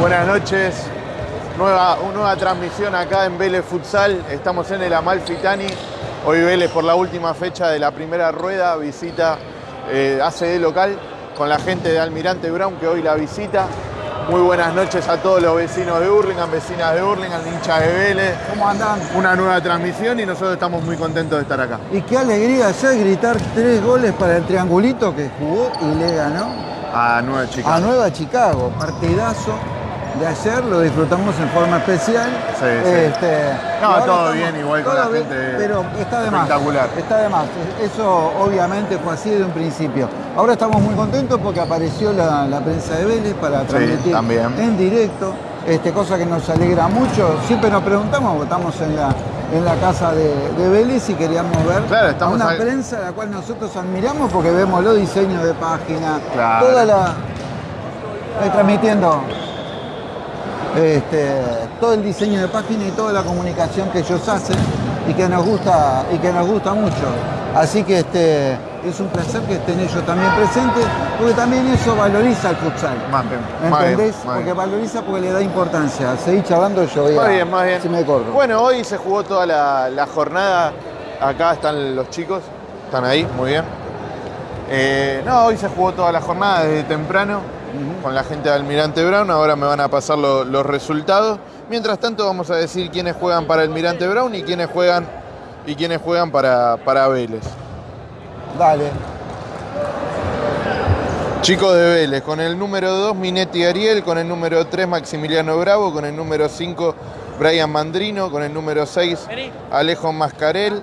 Buenas noches. Nueva, nueva transmisión acá en Vélez Futsal. Estamos en el Amalfitani. Hoy Vélez por la última fecha de la primera rueda visita eh, ACD local con la gente de Almirante Brown que hoy la visita. Muy buenas noches a todos los vecinos de Hurlingham, vecinas de Hurlingham, hinchas de Vélez. ¿Cómo andan? Una nueva transmisión y nosotros estamos muy contentos de estar acá. Y qué alegría ayer gritar tres goles para el triangulito que jugó y le ganó A Nueva Chica. a Nueva Chicago. Partidazo de ayer, lo disfrutamos en forma especial. Sí, sí. Este, No, todo bien, igual con la bien, gente Pero está de más. espectacular. Está de más. Eso obviamente fue así de un principio. Ahora estamos muy contentos porque apareció la, la prensa de Vélez para transmitir también. en directo. Este, cosa que nos alegra mucho. Siempre nos preguntamos, estamos en la, en la casa de, de Vélez y queríamos ver Claro, a estamos una prensa a la cual nosotros admiramos porque vemos los diseños de página, Claro. toda la. eh, transmitiendo este, todo el diseño de página y toda la comunicación que ellos hacen y que nos gusta y que nos gusta mucho. Así que este, es un placer que estén ellos también presentes, porque también eso valoriza el futsal. Más bien, ¿Me más bien, entendés? más porque bien. valoriza porque le da importancia. Seguí charlando yo voy a- Más bien, más bien. Si me corro. Bueno, hoy se jugó toda la, la jornada. Acá están los chicos. Están ahí, muy bien. Eh, no, hoy se jugó toda la jornada desde temprano con la gente de Almirante Brown. Ahora me van a pasar lo- los resultados. Mientras tanto, vamos a decir quiénes juegan para Almirante Brown y quiénes juegan y quiénes juegan para, para Vélez. Dale. Chicos de Vélez, con el número 2 Minetti Ariel, con el número 3 Maximiliano Bravo, con el número 5 Brian Mandrino, con el número 6 Alejo Mascarel,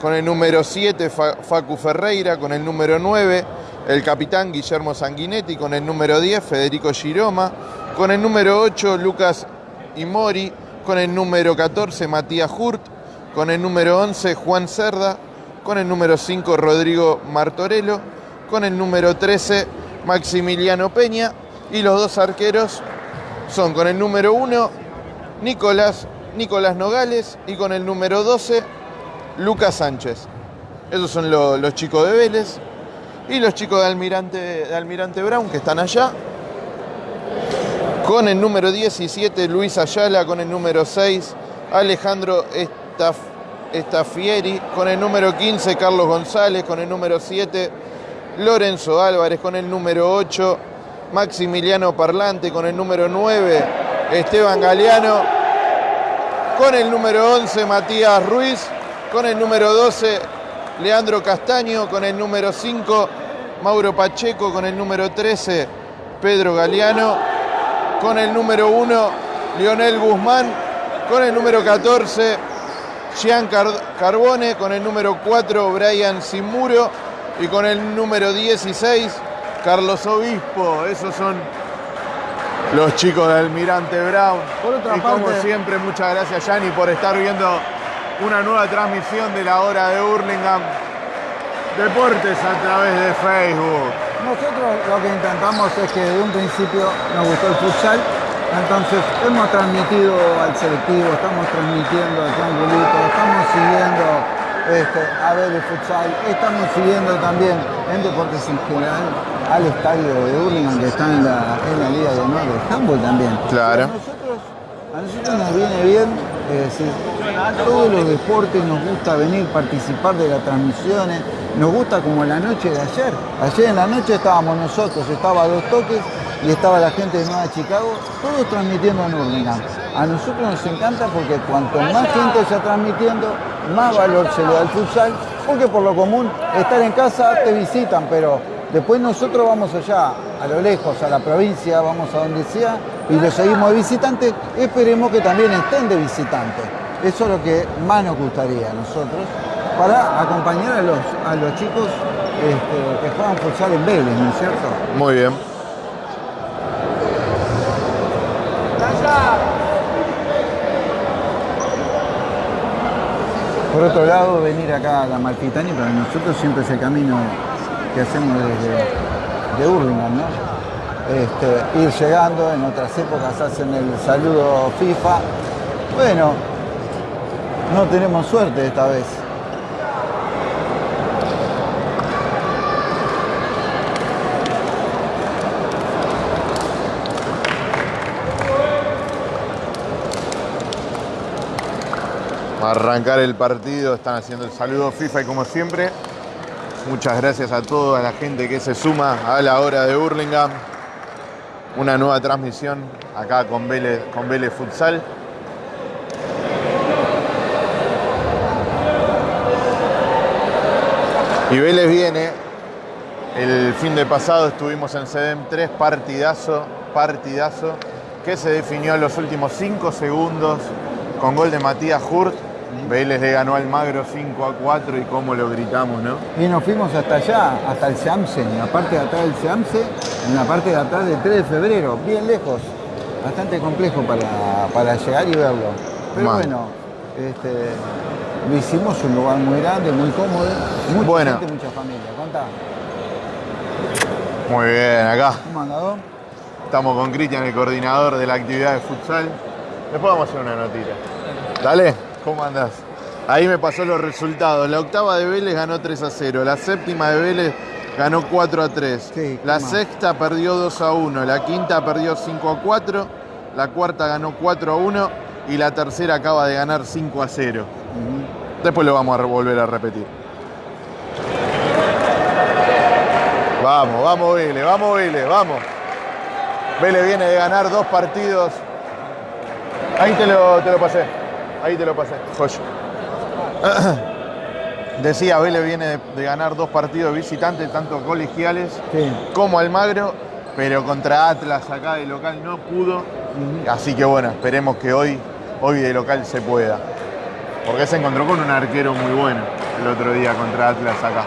con el número 7 Fa- Facu Ferreira, con el número 9 el capitán Guillermo Sanguinetti, con el número 10 Federico Giroma, con el número 8 Lucas Imori, con el número 14 Matías Hurt, con el número 11 Juan Cerda, con el número 5 Rodrigo Martorello, con el número 13 Maximiliano Peña y los dos arqueros son con el número 1 Nicolás, Nicolás Nogales y con el número 12 Lucas Sánchez. Esos son lo- los chicos de Vélez y los chicos de Almirante, Brown que están allá. Con el número 17 Luis Ayala, con el número 6 Alejandro Estaf, Estafieri, con el número 15 Carlos González, con el número 7 Lorenzo Álvarez, con el número 8 Maximiliano Parlante, con el número 9 Esteban Galeano, con el número 11 Matías Ruiz, con el número 12 Leandro Castaño, con el número 5 Mauro Pacheco, con el número 13 Pedro Galeano, con el número 1 Lionel Guzmán, con el número 14 Gian Car- Carbone, con el número 4 Brian Simuro y con el número 16 Carlos Obispo. Esos son los chicos de Almirante Brown. Por otra y como parte- siempre, muchas gracias Yanni por estar viendo una nueva transmisión de la hora de Hurlingham Deportes a través de Facebook. Nosotros lo que intentamos es que de un principio nos gustó el futsal, entonces hemos transmitido al selectivo, estamos transmitiendo al triangulito, estamos siguiendo este, a ver el futsal, estamos siguiendo también en deportes en general al estadio de Hurlingham que está en la, en la Liga de Honor de Handball también. Claro. A nosotros, a nosotros nos viene bien, es decir, todos los deportes nos gusta venir, participar de las transmisiones, nos gusta como la noche de ayer. Ayer en la noche estábamos nosotros, estaba Dos Toques y estaba la gente de Nueva Chicago, todos transmitiendo en Hurlingham. A nosotros nos encanta porque cuanto más gente está transmitiendo, más valor se le da al futsal, porque por lo común estar en casa te visitan, pero después nosotros vamos allá, a lo lejos, a la provincia, vamos a donde sea, y lo seguimos de visitantes, esperemos que también estén de visitantes. Eso es lo que más nos gustaría a nosotros, para acompañar a los, a los chicos este, que juegan futsal en Vélez, ¿no es cierto? Muy bien. Por otro lado, venir acá a la Malfitani para nosotros siempre es el camino que hacemos desde de Hurlingham, ¿no? Este, ir llegando, en otras épocas hacen el saludo FIFA. Bueno, no tenemos suerte esta vez. Para arrancar el partido están haciendo el saludo FIFA y como siempre, muchas gracias a toda la gente que se suma a la hora de Burlingame. Una nueva transmisión acá con Vélez, con Vélez Futsal. Y Vélez viene, el fin de pasado estuvimos en CEDEM 3, partidazo, partidazo, que se definió en los últimos 5 segundos con gol de Matías Hurt. Vélez le ganó al Magro 5 a 4 y cómo lo gritamos, ¿no? Y nos fuimos hasta allá, hasta el Seamse, en la parte de atrás del Seamse, en la parte de atrás del 3 de febrero, bien lejos. Bastante complejo para, para llegar y verlo. Pero bueno, este, lo hicimos un lugar muy grande, muy cómodo, mucha Bueno. gente, mucha familia. Contá, Muy bien, acá ¿cómo andado? estamos con Cristian, el coordinador de la actividad de futsal. Después vamos a hacer una notita. Dale, ¿cómo andás? Ahí me pasó los resultados. La octava de Vélez ganó 3 a 0. La séptima de Vélez ganó 4 a 3. Sí, la sexta perdió 2 a 1. La quinta perdió 5 a 4. La cuarta ganó 4 a 1. Y la tercera acaba de ganar 5 a 0. Después lo vamos a volver a repetir. Vamos, vamos Vélez, vamos Vélez, vamos. Vélez viene de ganar dos partidos. Ahí te lo, te lo pasé. Ahí te lo pasé. Joya. Decía, Vélez viene de, de ganar dos partidos visitantes, tanto colegiales Sí. como Almagro, pero contra Atlas acá de local no pudo. Así que bueno, esperemos que hoy, hoy de local se pueda. Porque se encontró con un arquero muy bueno el otro día contra Atlas acá.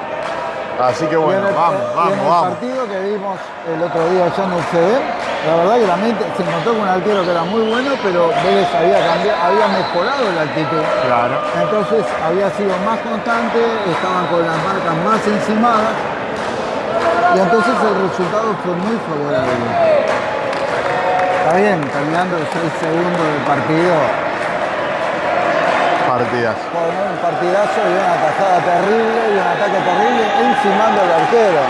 Así que bueno, el- vamos, en vamos, el vamos. partido que vimos el otro día allá en el CD, la verdad que la mente se encontró con un arquero que era muy bueno, pero Vélez había, cambiado, había mejorado la actitud. Claro. Entonces había sido más constante, estaban con las marcas más encimadas y entonces el resultado fue muy favorable. Está bien, terminando el 6 segundos del partido, Partidas. con un partidazo y una tajada terrible y un ataque terrible encimando al arquero.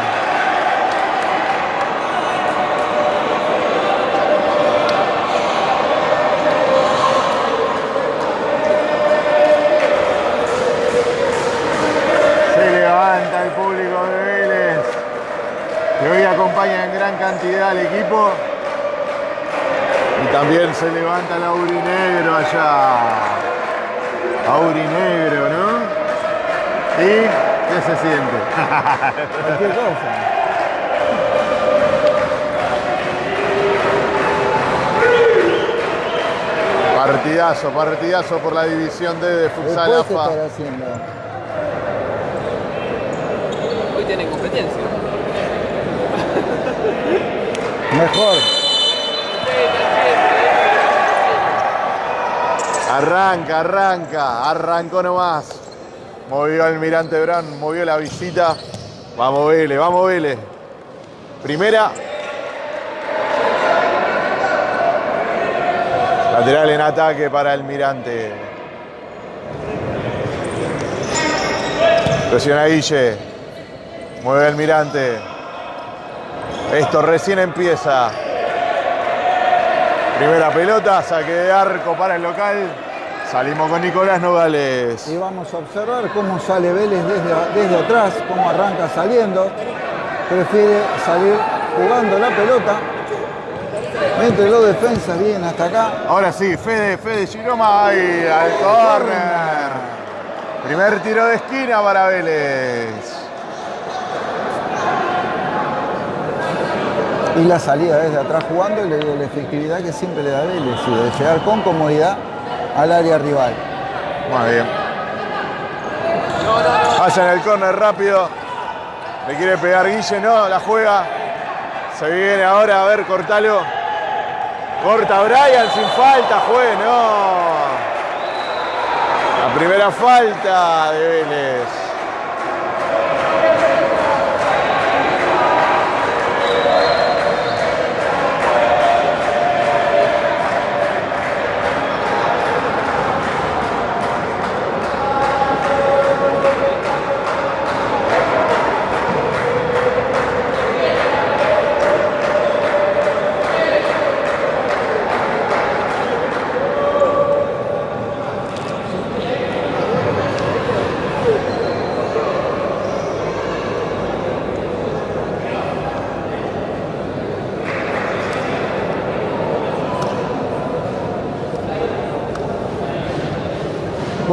Se levanta el público de Vélez, que hoy acompaña en gran cantidad al equipo. Y también se levanta el Aurinegro allá. Aurinegro, ¿no? ¿Y qué se siente? Cosa. Partidazo, partidazo por la división D de Futsal AFA. Hoy tienen competencia. Mejor. Arranca, arranca, arrancó nomás. Movió Almirante Brown, movió la visita. Vamos Vélez, vamos Vélez. Primera. Lateral en ataque para Almirante. Presiona Guille. Mueve Almirante. Esto recién empieza. Primera pelota, saque de arco para el local. Salimos con Nicolás Nogales. Y vamos a observar cómo sale Vélez desde, desde atrás, cómo arranca saliendo. Prefiere salir jugando la pelota. Entre los defensas vienen hasta acá. Ahora sí, Fede, Fede Giroma ahí al córner. Primer tiro de esquina para Vélez. Y la salida desde atrás jugando y la efectividad que siempre le da Vélez. Y de llegar con comodidad al área rival. Muy bien. Hacen el córner rápido. Le quiere pegar Guille, no, la juega. Se viene ahora, a ver, cortalo. Corta Brian sin falta, juez, no. La primera falta de Vélez.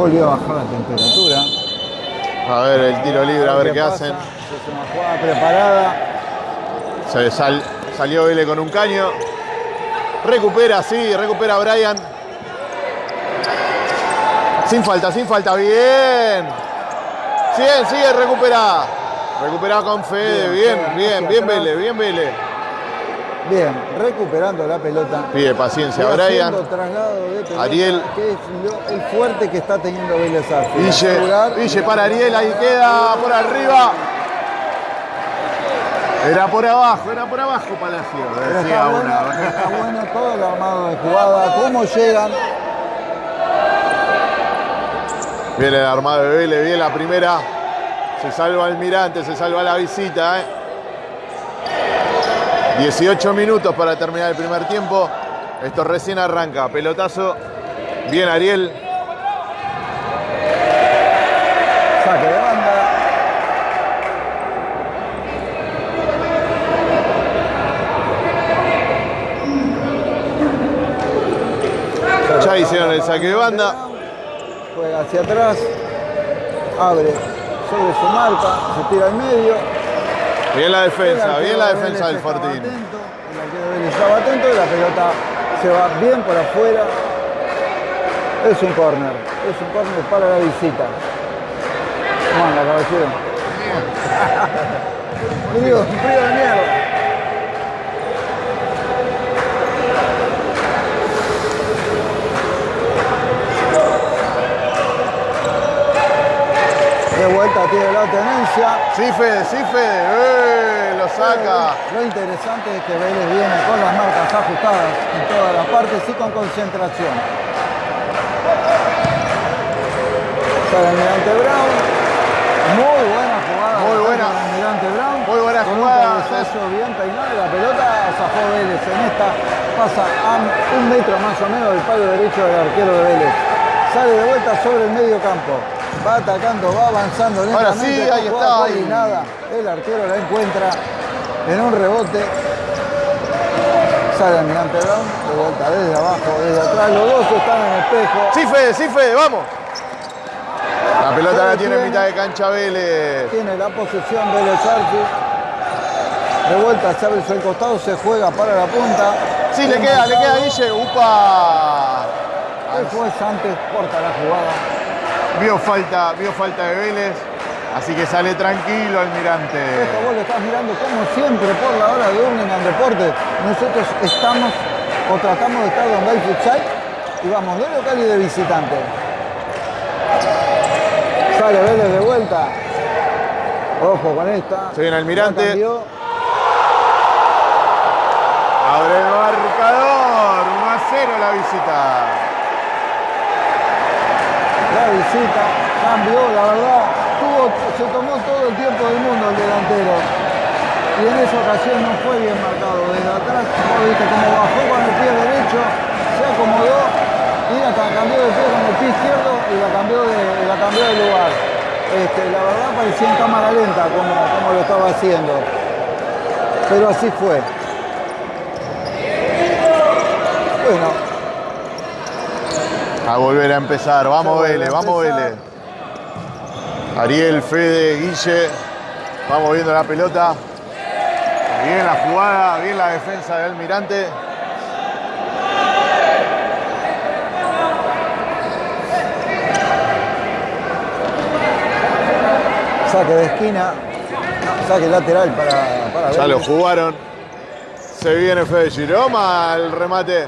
Volvió a bajar la temperatura. A ver el tiro libre, a ver qué pasa. hacen. Es una jugada preparada. Se sal- salió Vélez con un caño. Recupera, sí, recupera Brian. Sin falta, sin falta, bien. Sigue, sigue, recupera. Recupera con Fede, bien, Bien, bien. Vélez, bien Vélez. Bien, recuperando la pelota. Pide paciencia a Brian. traslado de pelota, Ariel. Que es lo- el fuerte que está teniendo Vélez. Ville, Asegurar- Ville para Ariel, ahí queda por arriba. Era por abajo, era por abajo Palacio. Decía está bueno, una. está bueno todo el armado de jugada, cómo llegan. Viene el armado de Vélez, bien la primera. Se salva Almirante, se salva la visita. ¿eh? 18 minutos para terminar el primer tiempo. Esto recién arranca. Pelotazo. Bien Ariel. Saque de banda. Ya hicieron el saque de banda. Juega hacia atrás. Abre sobre su marca. Se tira al medio. Bien la defensa, bien la de defensa del Fortín. atento, El arquero de Vélez estaba atento y la pelota se va bien por afuera. Es un córner. Es un córner para la visita. ¿Cómo anda, caballero? Frío, frío de mierda. Vuelta tiene la tenencia. Sí, Fede, sí, Fede. ¡Eh! Lo saca. Lo interesante es que Vélez viene con las marcas ajustadas en todas las partes y con concentración. Sale Almirante Brown. Muy buena jugada. Muy buena. Almirante Brown. Muy buena con jugada. Un cabezazo bien peinado. La pelota zafó Vélez. En esta pasa a un metro más o menos del palo derecho del arquero de Vélez. Sale de vuelta sobre el medio campo. Va atacando, va avanzando Ahora sí, ahí está, ahí. coordinada. El arquero la encuentra en un rebote. Sale Almirante Brown, de vuelta desde abajo, desde atrás. Los dos están en espejo. Sí, Fede, sí, Fede, vamos. La pelota la tiene en tiene. mitad de cancha Vélez. Tiene la posesión Vélez Arfield. De vuelta abre el costado, se juega para la punta. Sí, le queda, le queda. Guille. ¡Upa! El juez antes corta la jugada. Vio falta, vio falta de Vélez. Así que sale tranquilo Almirante. Esto vos lo estás mirando como siempre por la hora de Birmingham Deportes. Nosotros estamos o tratamos de estar donde hay futsal y vamos de local y de visitante. Sale Vélez de vuelta. Ojo con esta. Se viene Almirante. Abre el marcador. 1 a 0 la visita. Visita cambió, la verdad. Tuvo, se tomó todo el tiempo del mundo el delantero. Y en esa ocasión no fue bien marcado. Desde atrás, cómo bajó con el pie derecho, se acomodó y la ca- cambió de pie con el pie izquierdo y la cambió de, la cambió de lugar. Este, la verdad parecía en cámara lenta como, como lo estaba haciendo. Pero así fue. Bueno, A volver a empezar. Vamos Vélez, vamos. Vélez. Ariel, Fede, Guille. Vamos viendo la pelota. Bien la jugada, bien la defensa de Almirante. saque de esquina, saque lateral para, para Ya lo jugaron. Se viene Fede Giroma al remate.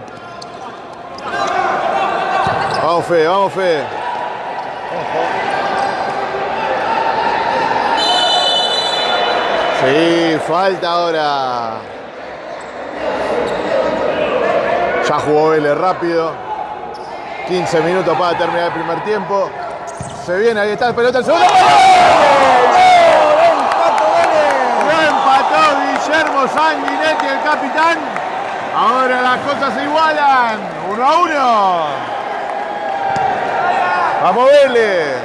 Vamos Fede, vamos Fede. Sí, falta ahora. Ya jugó Vélez rápido. 15 minutos para terminar el primer tiempo. Se viene, ahí está el pelota, el segundo. Guillermo Sanguinetti, el capitán. Ahora las cosas se igualan. Uno a uno. Vamos Vélez.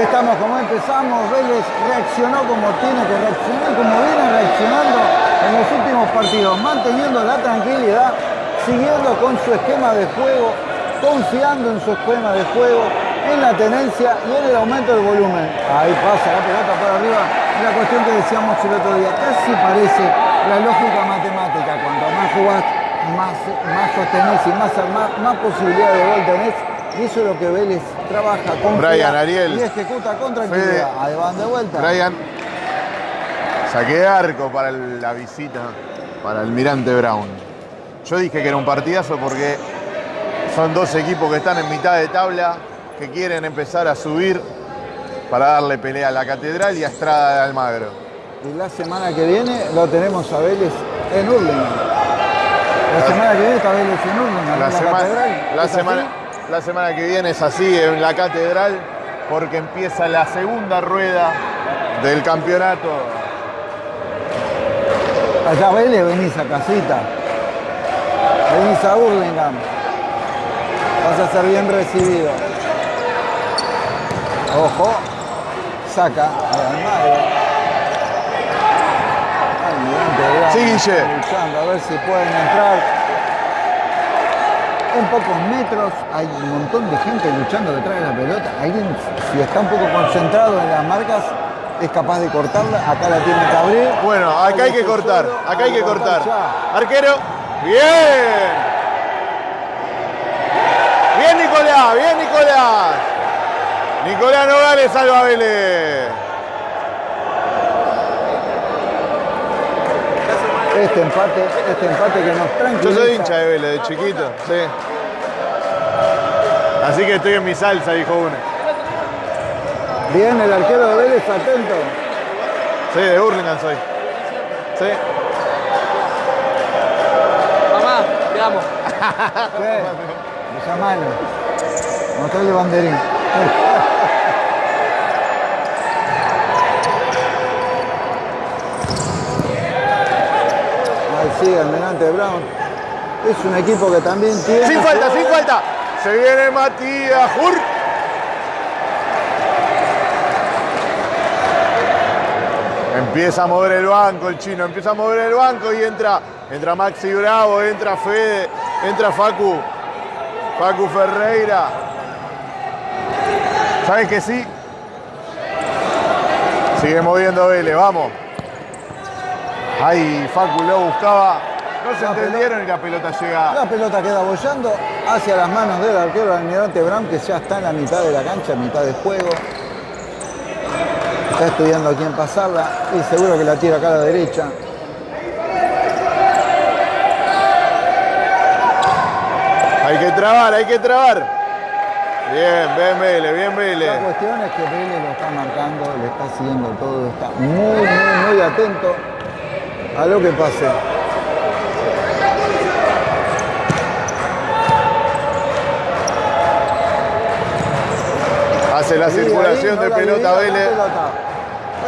Estamos como empezamos, Vélez reaccionó como tiene que reaccionar, como viene reaccionando en los últimos partidos, manteniendo la tranquilidad, siguiendo con su esquema de juego, confiando en su esquema de juego, en la tenencia y en el aumento del volumen. Ahí pasa la pelota por arriba. La cuestión que decíamos el otro día, casi parece la lógica matemática. Cuanto más jugás, más, más sostenés y más, más, más posibilidad de gol tenés. Y eso es lo que Vélez trabaja con Brian Ariel. y ejecuta con tranquilidad. Ahí van de vuelta. Brian, saqué de arco para la visita, para el Mirante Brown. Yo dije que era un partidazo porque son dos equipos que están en mitad de tabla, que quieren empezar a subir para darle pelea a la Catedral y a Estrada de Almagro. Y la semana que viene lo tenemos a Vélez en Hurlingham. La semana que viene está en La, en la semana, catedral. la, ¿Es semana, así? la semana que viene es así en la Catedral porque empieza la segunda rueda del campeonato. Allá Vélez venís a casita. Venís a Hurlingham. Vas a ser bien recibido. Ojo. Saca Sí, Guille. a ver si pueden entrar. En pocos metros hay un montón de gente luchando detrás de la pelota. Alguien, si está un poco concentrado en las marcas, es capaz de cortarla. Acá la tiene que abrir. Bueno, acá hay que cortar, acá hay que cortar. Arquero, bien. Bien Nicolás, bien Nicolás. Nicolás Nogales salva a Vélez. Este empate, este empate que nos Yo tranquiliza. soy hincha de Vélez de chiquito, sí. Así que estoy en mi salsa, dijo uno. Bien el arquero de Vélez, atento. Sí, de Hurlingham soy. Sí. Mamá, te amo. Sí. Llamalo. Mostrale banderín. Ahí sigue Almirante Brown. Es un equipo que también tiene. Sin falta, sin falta. Se viene Matías Hur. Empieza a mover el banco el chino, empieza a mover el banco y entra, entra Maxi Bravo, entra Fede, entra Facu, Facu Ferreira. ¿Sabes que sí? Sigue moviendo Vélez, vamos. Ahí Facu lo buscaba, no se La entendieron y la pelota llega La pelota queda bollando hacia las manos del arquero Almirante Brown, que ya está en la mitad de la cancha, mitad de juego. Está estudiando a quién pasarla y seguro que la tira acá a la derecha. Hay que trabar, hay que trabar. Bien, bien Vélez, bien La Vélez. cuestión es que Vélez lo está marcando, le está siguiendo todo, está muy, muy, muy atento a lo que pase. Hace la circulación ahí, no de pelota Vélez.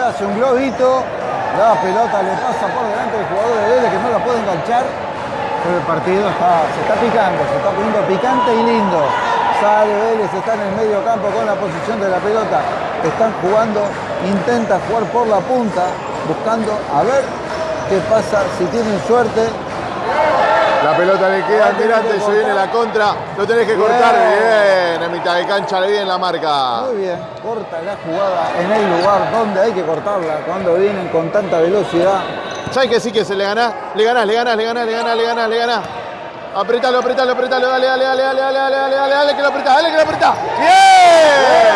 hace un globito, la pelota le pasa por delante del jugador de Vélez que no la puede enganchar. Pero el partido está, se está picando, se está poniendo picante y lindo. Sale Vélez, está en el medio campo con la posición de la pelota. Están jugando, intenta jugar por la punta, buscando a ver qué pasa, si tienen suerte. La pelota le queda Ahora al tiene mirante, que se viene la contra. Lo tenés que cortar bien. En mitad de cancha le viene la marca. Muy bien, corta la jugada en el lugar donde hay que cortarla, cuando vienen con tanta velocidad. ¿Sabes que sí que se le ganás? Le ganás, le ganás, le ganás, le ganás, le ganás, le ganás. Apretalo, apretalo, apretalo, dale, dale, dale, dale, dale, dale, dale, dale, dale, que lo apretás, dale, que lo apretás. ¡Bien!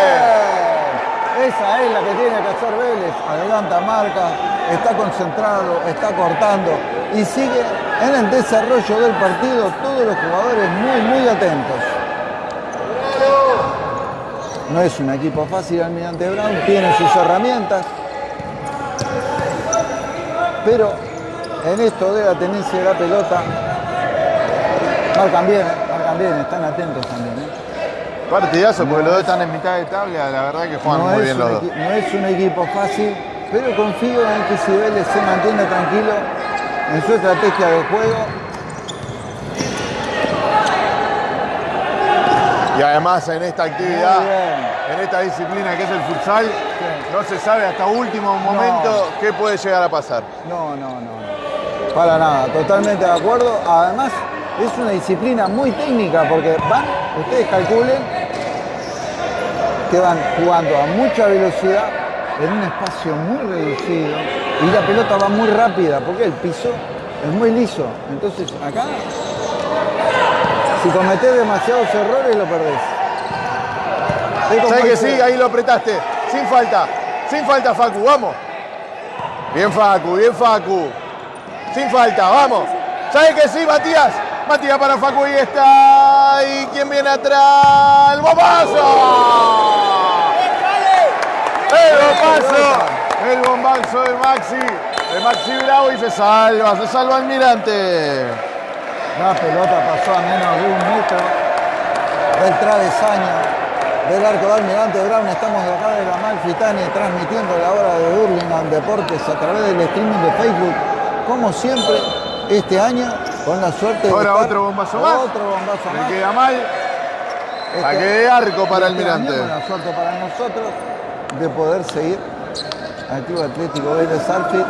Esa es la que tiene que hacer Vélez. Adelanta marca, está concentrado, está cortando y sigue en el desarrollo del partido. Todos los jugadores muy, muy atentos. No es un equipo fácil Almirante Brown, tiene sus herramientas. Pero en esto de la tenencia de la pelota, marcan bien, ¿eh? marcan bien, están atentos también. ¿eh? Partidazo, porque los dos están en mitad de tabla. La verdad que juegan no, muy bien los dos. no es un equipo fácil, pero confío en que Vélez se mantiene tranquilo en su estrategia de juego, Y además en esta actividad, en esta disciplina que es el futsal, no se sabe hasta último momento qué puede llegar a pasar. no, no, no. Para nada, totalmente de acuerdo. Además, es una disciplina muy técnica porque van ustedes calculen que van jugando a mucha velocidad en un espacio muy reducido y la pelota va muy rápida porque el piso es muy liso. Entonces acá, si cometés demasiados errores, lo perdés. ¿Sabes que sí? Ahí lo apretaste. Sin falta. Sin falta, Facu. Vamos. Bien, Facu. Bien, Facu. Sin falta. Vamos. ¿Sabes que sí, Matías? Matías para Facu y está. ¿Y quién viene atrás? ¡El bombazo! ¡El bombazo! El bombazo de Maxi. De Maxi Bravo y se salva. Se salva Almirante. La pelota pasó a menos de un metro del travesaño del arco de Almirante Brown. Estamos de acá de la Malfitani transmitiendo la hora de Burlingame Deportes a través del streaming de Facebook. Como siempre, este año, con la suerte de. Ahora otro bombazo más. Otro bombazo Le más. queda mal. Este- Saque de arco para este Almirante. La suerte para nosotros de poder seguir al Club Atlético Vélez Arfield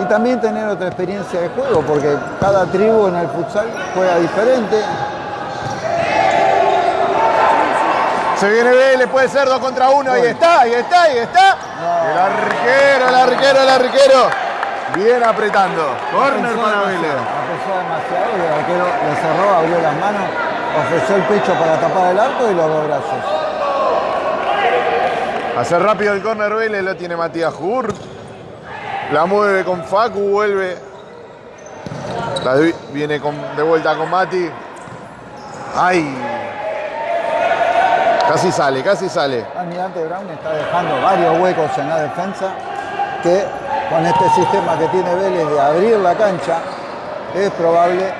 y también tener otra experiencia de juego, porque cada tribu en el futsal juega diferente. Se viene Vélez, puede ser dos contra uno. Ahí está, ahí está, ahí está. No. El arquero, el arquero, el arquero. Bien apretando. Corner para Vélez. demasiado y el arquero le cerró, abrió las manos, ofreció el pecho para tapar el arco y los dos brazos. Hace rápido el corner Vélez, lo tiene Matías Hurt. La mueve con Facu, vuelve. La viene con- de vuelta con Mati. ¡Ay! Casi sale, casi sale. Almirante Brown está dejando varios huecos en la defensa que con este sistema que tiene Vélez de abrir la cancha es probable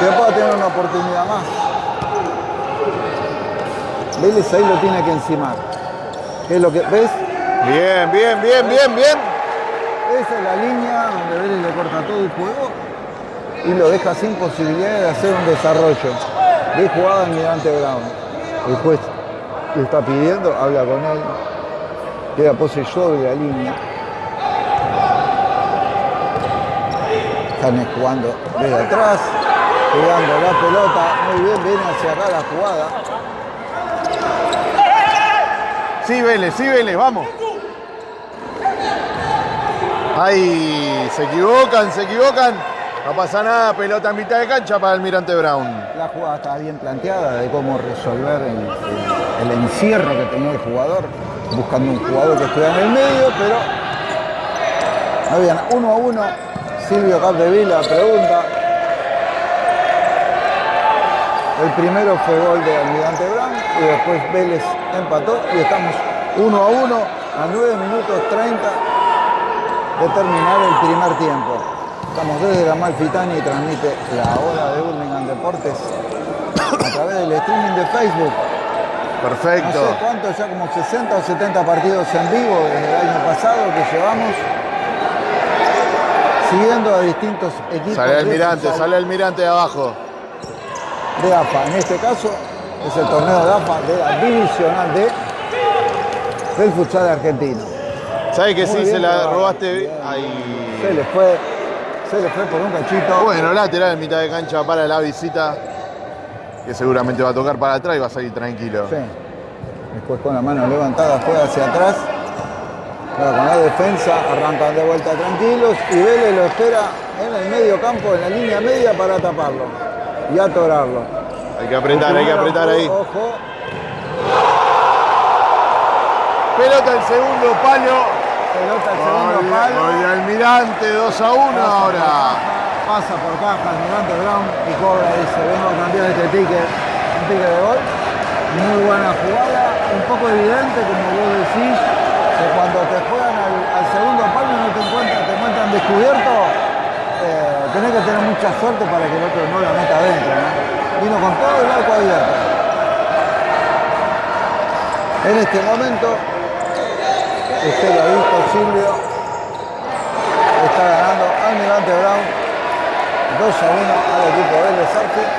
que pueda tener una oportunidad más. Vélez ahí lo tiene que encimar. ¿Qué es lo que ves? Bien, bien, bien, bien, bien. Esa es la línea donde Vélez le corta todo el juego y lo deja sin posibilidad de hacer un desarrollo de jugada Almirante Brown. El juez le está pidiendo, habla con él, queda pose sobre la línea. Están jugando desde atrás, jugando la pelota, muy bien, viene hacia acá la jugada. Sí, Vélez, sí, Vélez, vamos. Ay, se equivocan, se equivocan. No pasa nada, pelota en mitad de cancha para Almirante Brown. La jugada estaba bien planteada de cómo resolver el, encierro que tenía el jugador, buscando un jugador que estuviera en el medio, pero no había nada. uno a uno. Silvio Capdevila pregunta. El primero fue gol de Almirante Brown y después Vélez empató y estamos uno a uno a 9 minutos 30 de terminar el primer tiempo. Estamos desde la Malfitani y transmite la hora de Burlingame Deportes a través del streaming de Facebook. No Perfecto. sé cuánto, ya como 60 o 70 partidos en vivo desde el año pasado que llevamos siguiendo a distintos equipos Sale de Almirante, futsal sale Almirante de abajo. de AFA. En este caso es el torneo de AFA de la divisional D del futsal argentino. ¿Sabes que Muy sí se la robaste? Bien. Ahí. Se le fue, se le fue por un cachito. Bueno, lateral en mitad de cancha para la visita. Que seguramente va a tocar para atrás y va a salir tranquilo. Sí. Después con la mano levantada juega hacia atrás. Con la defensa, arrancan de vuelta tranquilos y Vélez lo espera en el medio campo, en la línea media para taparlo y atorarlo. Hay que apretar, hay que apretar ahí. Ojo, Pelota el segundo palo. pelota al segundo palo. gol de Almirante, 2 a 1 ahora. Pasa por caja Almirante Brown y cobra, dice, vengo cambiar este ticket, un ticket de gol. Muy buena jugada, un poco evidente, como vos decís, que cuando te juegan al, al segundo palo y no te encuentran, te encuentran descubierto, eh, tenés que tener mucha suerte para que el otro no la meta adentro. ¿no? Vino con todo el arco abierto. En este momento, usted lo ha visto, Silvio, está ganando Almirante Brown 2 a 1 al equipo de Arfield.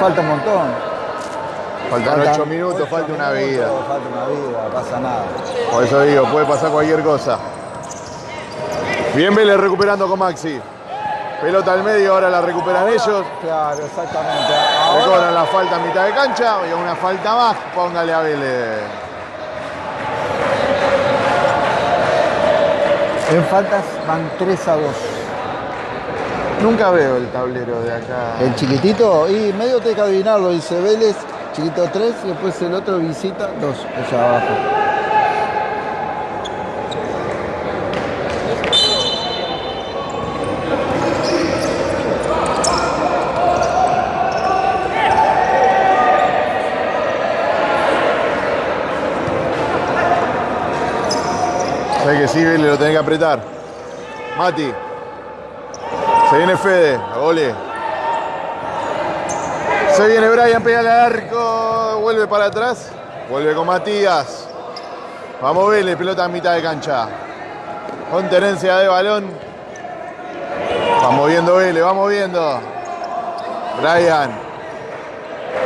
Falta un montón. Faltan 8 minutos, ocho falta una vida. Falta una vida, no pasa nada. Por eso digo, puede pasar cualquier cosa. Bien Vélez recuperando con Maxi. Pelota al medio, ahora la recuperan ellos. Claro, exactamente. Ahora, cobran la falta a mitad de cancha y una falta más, póngale a Vélez. en faltas van 3 a 2. Nunca veo el tablero de acá. El chiquitito, y medio te que adivinarlo, dice Vélez, chiquito 3, y después el otro visita 2, allá abajo. Sé que sí, Vélez lo tenés que apretar. Mati. Se viene Fede, a. Se viene Brian, pega al arco, vuelve para atrás, vuelve con Matías. Vamos Vélez, pelota a mitad de cancha. Con tenencia de balón. Vamos viendo Vélez, vamos viendo. Brian.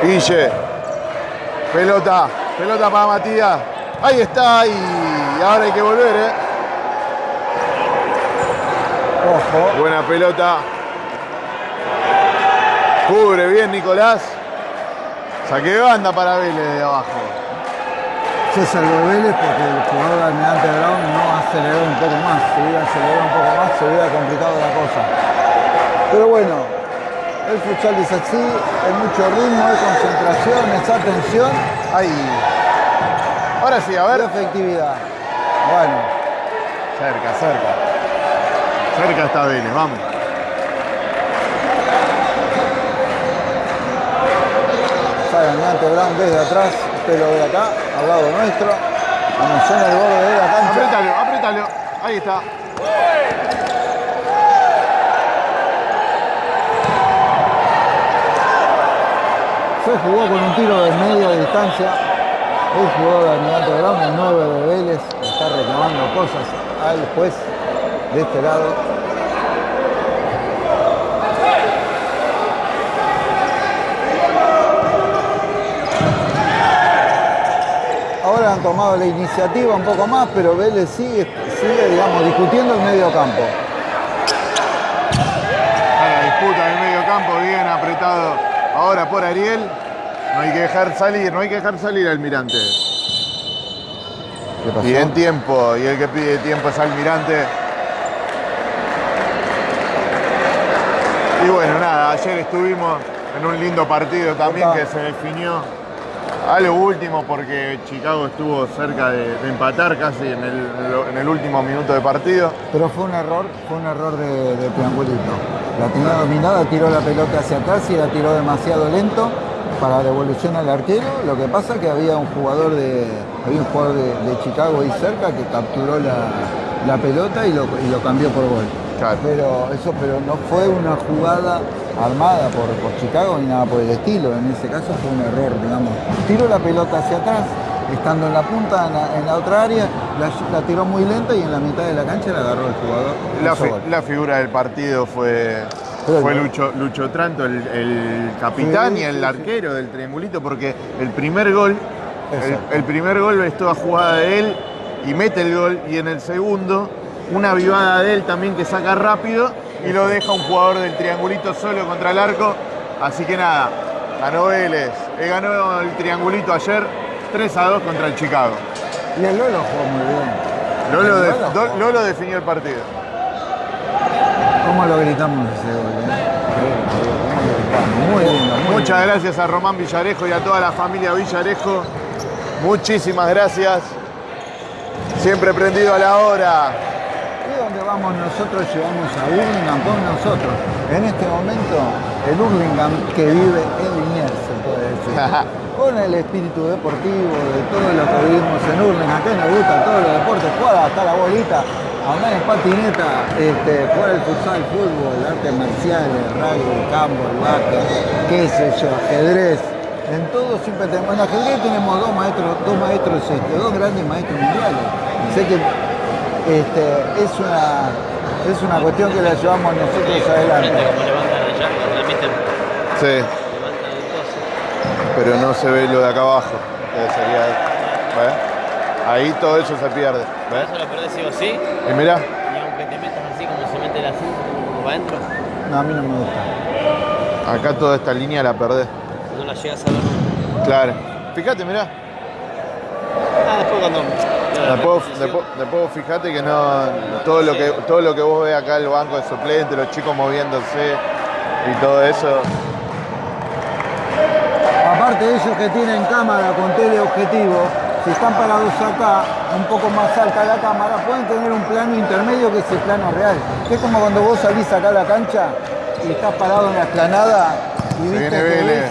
Guille. Pelota, pelota para Matías. Ahí está, y ahora hay que volver, ¿eh? Ojo, Buena pelota. Cubre bien Nicolás. Saque banda para Vélez de abajo. se salvó Vélez porque el jugador de Almirante Brown no aceleró un poco más. Si hubiera acelerado un poco más, se hubiera complicado la cosa. Pero bueno, el futsal es así, hay mucho ritmo, hay concentración, es atención Ahí. Ahora sí, a ver. efectividad. Bueno, Cerca, cerca. Cerca está Vélez, vamos. sale Almirante Brown desde atrás, usted lo ve acá, al lado nuestro. Vamos en el borde de la cancha. Apretalo, apretalo. Ahí está. Se jugó con un tiro de media distancia. El jugador de Almirante Brown, el 9 de Vélez, está reclamando cosas al juez de este lado. Ahora han tomado la iniciativa un poco más, pero Vélez sigue, sigue digamos, discutiendo el medio campo. Está la disputa del medio campo, bien apretado ahora por Ariel. No hay que dejar salir, no hay que dejar salir al Almirante. ¿Qué pasó? Y en tiempo, y el que pide tiempo es Almirante. Y bueno, nada, ayer estuvimos en un lindo partido también que se definió a lo último porque Chicago estuvo cerca de, de empatar casi en el, en el último minuto de partido. Pero fue un error, fue un error de, de triangulito. La tenía dominada, tiró la pelota hacia atrás y la tiró demasiado lento para devolución al arquero. Lo que pasa es que había un jugador de, había un jugador de, de Chicago ahí cerca que capturó la, la pelota y lo, y lo cambió por gol. Claro. Pero eso, pero no fue una jugada armada por, por Chicago ni nada por el estilo. En ese caso fue un error, digamos. Tiró la pelota hacia atrás, estando en la punta, en la, en la otra área, la, la tiró muy lenta y en la mitad de la cancha la agarró el jugador. La, fi- figura del partido fue, fue Lucho, Lucho Tranto, el, el capitán Sí, y el sí, sí. arquero del triangulito, porque el primer gol, el, el primer gol es toda jugada de él y mete el gol, y en el segundo, una vivada de él también que saca rápido y lo deja un jugador del triangulito solo contra el arco. Así que nada, ganó Vélez, eh, ganó el triangulito ayer 3 a 2 contra el Chicago. Y el Lolo jugó muy bien. Lolo, de- Lolo. Lolo definió el partido. ¿Cómo lo gritamos ese gol? eh? Muy lindo, muy Muchas lindo. gracias a Román Villarejo y a toda la familia Villarejo. Muchísimas gracias. Siempre prendido a la hora. Vamos nosotros llevamos a Hurlingham con nosotros. En este momento, el Hurlingham que vive en Liniers, se puede decir. con el espíritu deportivo de todo lo que vivimos en Hurlingham, que nos gusta todos los deportes, jugar hasta la bolita, andar en patineta, este, jugar el futsal, fútbol, artes marciales, rugby, campo, el básquet, qué sé yo, ajedrez. En todo siempre tenemos, en ajedrez tenemos dos maestros, dos maestros, este, dos grandes maestros mundiales. Sé que este, es, una, es una cuestión que la llevamos nosotros adelante. Como levantan allá, transmiten, Sí, levantan el coso. pero no se ve lo de acá abajo. que sería, ¿ves? Ahí todo eso se pierde. ¿Ves? Eso lo perdés sí o sí, Y mirá, y aunque te metas así meter así, como para adentro, No, a mí no me gusta. Acá toda esta línea la perdés. no la llegas a ver. Claro. Fíjate, mirá. Ah, después cuando. Después, después, después fíjate que no. Todo lo que, todo lo que vos ves acá, el banco de suplentes, los chicos moviéndose y todo eso. Aparte de ellos que tienen cámara con teleobjetivo, si están parados acá, un poco más alta la cámara, pueden tener un plano intermedio que es el plano real. Que es como cuando vos salís acá a la cancha y estás parado en la explanada y Se viste viene que ves,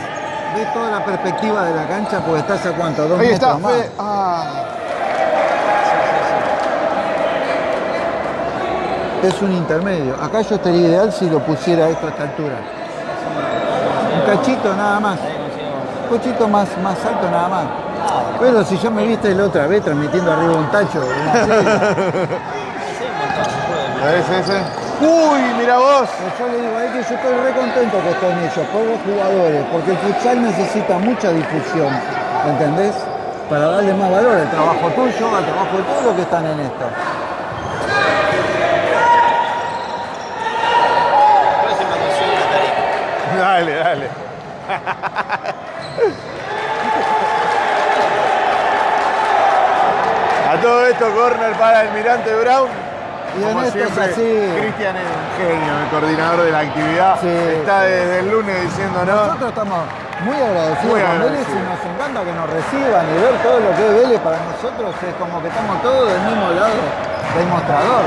ves toda la perspectiva de la cancha porque estás a cuánto, dos Ahí metros está, más. Ah. Es un intermedio. Acá yo estaría ideal si lo pusiera esto a esta altura. Un cachito nada más. Un cachito más, más alto nada más. Pero si yo me viste la otra vez transmitiendo arriba un tacho, ¿Ves ese? Uy, mira vos. Pues yo le digo a él que yo estoy re contento que estén ellos, por los jugadores, porque el futsal necesita mucha difusión, ¿entendés? Para darle más valor al trabajo tuyo, al trabajo de todos los que están en esto. Próxima canción de Tarek. Dale, dale. A todo esto, corner para el Mirante Brown. Y en Como esto es siempre, así. Cristian es un genio, el coordinador de la actividad. Sí, Está sí. desde el lunes diciéndonos. Nosotros estamos muy agradecidos Muy con Vélez y nos encanta que nos reciban y ver todo lo que es Vélez para nosotros es como que estamos todos del mismo lado del mostrador,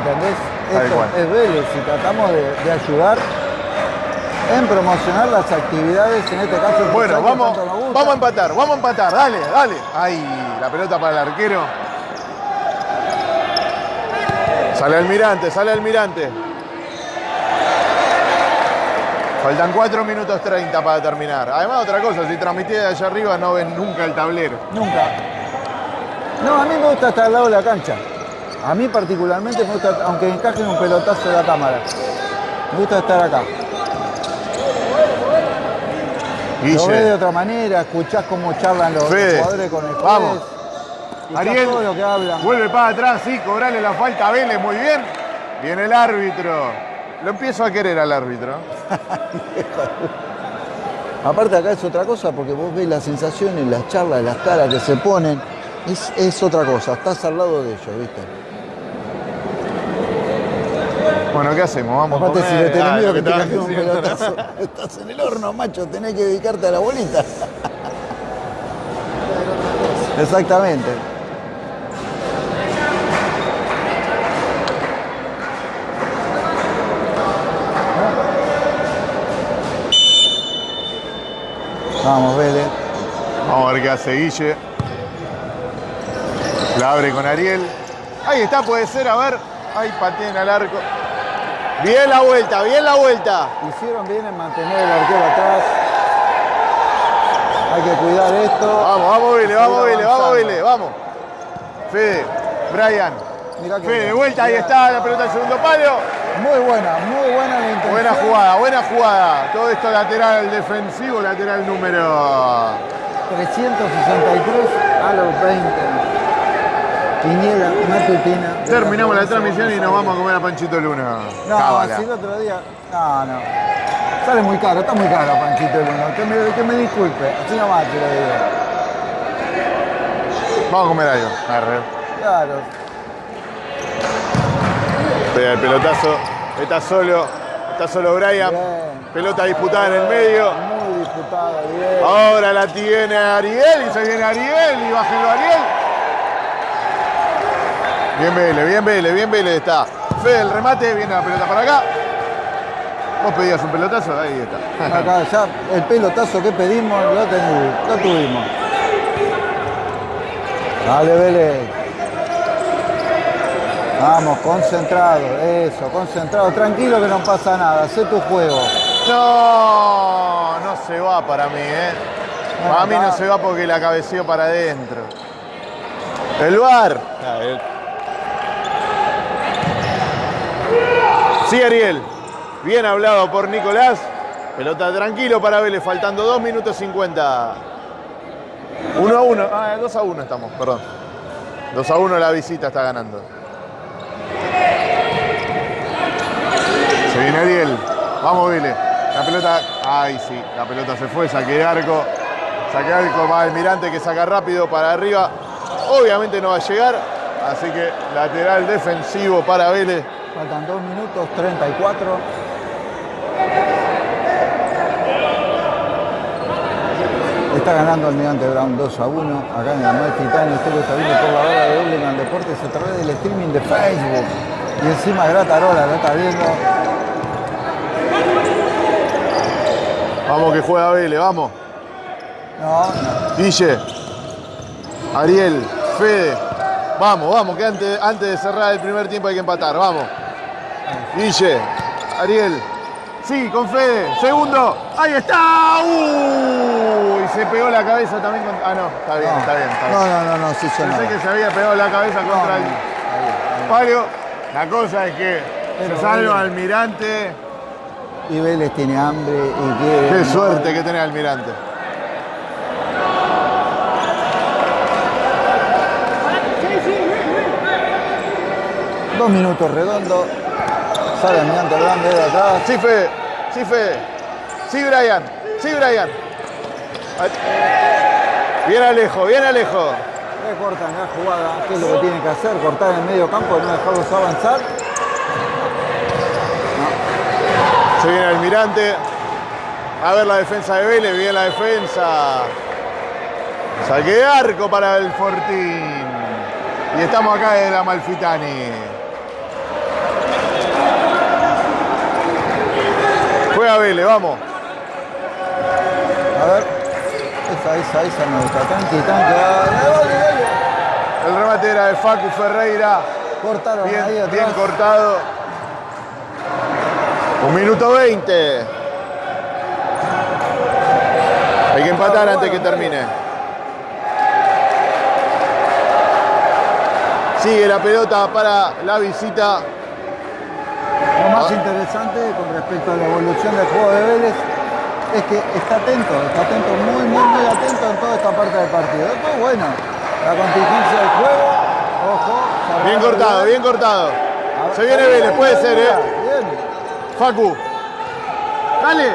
¿entendés? Esto es Vélez y tratamos de, de ayudar en promocionar las actividades, en este caso Bueno, vamos, vamos a empatar, vamos a empatar, dale, dale. Ahí, la pelota para el arquero. Sale Almirante, sale Almirante. Faltan 4 minutos 30 para terminar. Además, otra cosa, si transmitís de allá arriba no ven nunca el tablero. Nunca. No, a mí me gusta estar al lado de la cancha. A mí particularmente me gusta, aunque encajen un pelotazo de la cámara. Me gusta estar acá. Lo ves de otra manera, escuchás cómo charlan los, jugadores con el juez. vamos. Ariel, todo lo que hablan. vuelve para atrás, sí, cobrale la falta a Vélez, muy bien. Viene el árbitro. Lo empiezo a querer al árbitro. Aparte acá es otra cosa porque vos ves las sensaciones, las charlas, las caras que se ponen. Es, es otra cosa, estás al lado de ellos, ¿viste? Bueno, ¿qué hacemos? Vamos a Aparte si comer. le tenés Ah, miedo que te caiga un pelotazo, estás en el horno, macho, tenés que dedicarte a la bolita. Exactamente. Vamos, Vélez. Vamos a ver qué hace Guille. La abre con Ariel. Ahí está, puede ser, a ver. Ahí pateen al arco. Bien la vuelta, bien la vuelta. Hicieron bien en mantener el arquero atrás. Hay que cuidar esto. Vamos, vamos, Seguir vamos, Vélez, vamos. Vélez, vamos. Fede, Brian. Mirá que Fede, bien. vuelta, ahí está la pelota al segundo palo. Muy buena, muy buena la intención. Buena jugada, buena jugada. Todo esto lateral defensivo, lateral número. 363 a los 20. Terminamos la transmisión y nos vamos a comer a Panchito Luna. No, Cábala. si el otro día. No, no. Sale muy caro, está muy caro Panchito Luna. Que me, que me disculpe. Así nomás te lo digo. Vamos a comer algo. Arre. Claro. Pega el pelotazo. Está solo. Está solo Brian. Bien. Pelota disputada en el medio. Muy disputado, bien. Ahora la tiene Ariel y se viene Ariel y bájenlo Ariel. Bien Vélez, bien Vélez, bien Vélez está. Fede el remate, viene la pelota para acá. Vos pedías un pelotazo, ahí está. Acá ya el pelotazo que pedimos lo, tenemos, lo tuvimos. Dale, Vélez. Vamos, concentrado, eso, concentrado. Tranquilo que no pasa nada, hacé tu juego. No, no se va para mí, ¿eh? Para mí no se va porque la cabeceó para adentro. El bar. Sí, Ariel. Bien hablado por Nicolás. Pelota tranquilo para Vélez, faltando 2 minutos 50. 1 a 1. Ah, 2 a 1 estamos, perdón. 2 a 1 la visita está ganando. Se viene Ariel. Vamos, Vélez. La pelota. Ay, sí. La pelota se fue. Saque de arco. Saque de arco para Almirante que saca rápido para arriba. Obviamente no va a llegar. Así que lateral defensivo para Vélez. Faltan 2 minutos 34. Está ganando Almirante Brown 2 a 1 acá en el Amalfitani. Usted lo está viendo por la hora de Hurlingham Deportes a través del streaming de Facebook. Y encima Gratarola lo está viendo. Vamos que juega Vélez, vamos. No, no. Guille. Ariel. Fede. Vamos, vamos, que antes, antes de cerrar el primer tiempo hay que empatar. Vamos. Guille. Ariel. Sí, con Fede. Segundo. Ahí está. ¡Uh! Y se pegó la cabeza también con. Ah, no. Está bien, No. está bien. Está bien. No, no, no, no, sí, Pensé que se había pegado la cabeza No, contra el palio. La cosa es que Pero se salva Almirante. Y Vélez tiene hambre y quiere. Qué suerte que tiene Almirante. Dos minutos redondos. Sale Almirante Brown desde atrás. Sí, Fede. Sí, Fede. Sí, Brian. Sí, Brian. Bien Alejo, bien Alejo. Recortan la jugada, ¿qué es lo que tienen que hacer? Cortar en el medio campo, no dejarlos avanzar. Se viene Almirante. A ver la defensa de Vélez, bien la defensa. Saque de arco para el Fortín. Y estamos acá en la Malfitani. Juega Vélez, vamos. A ver. Esa, esa, esa me gusta. Dale, dale. El remate era de Facu Ferreira. Cortaron ahí Bien, atrás. bien cortado. Un minuto 20. Hay que empatar antes que termine. Sigue la pelota para la visita. Lo más Ah. interesante con respecto a la evolución del juego de Vélez es que está atento, está atento, muy, muy, muy atento en toda esta parte del partido. Después, bueno, la contingencia del juego, ojo. Bien cortado, bien cortado. Ver, Se viene ahí, Vélez, puede ahí, ser, ¿eh? Bien. Facu. Dale.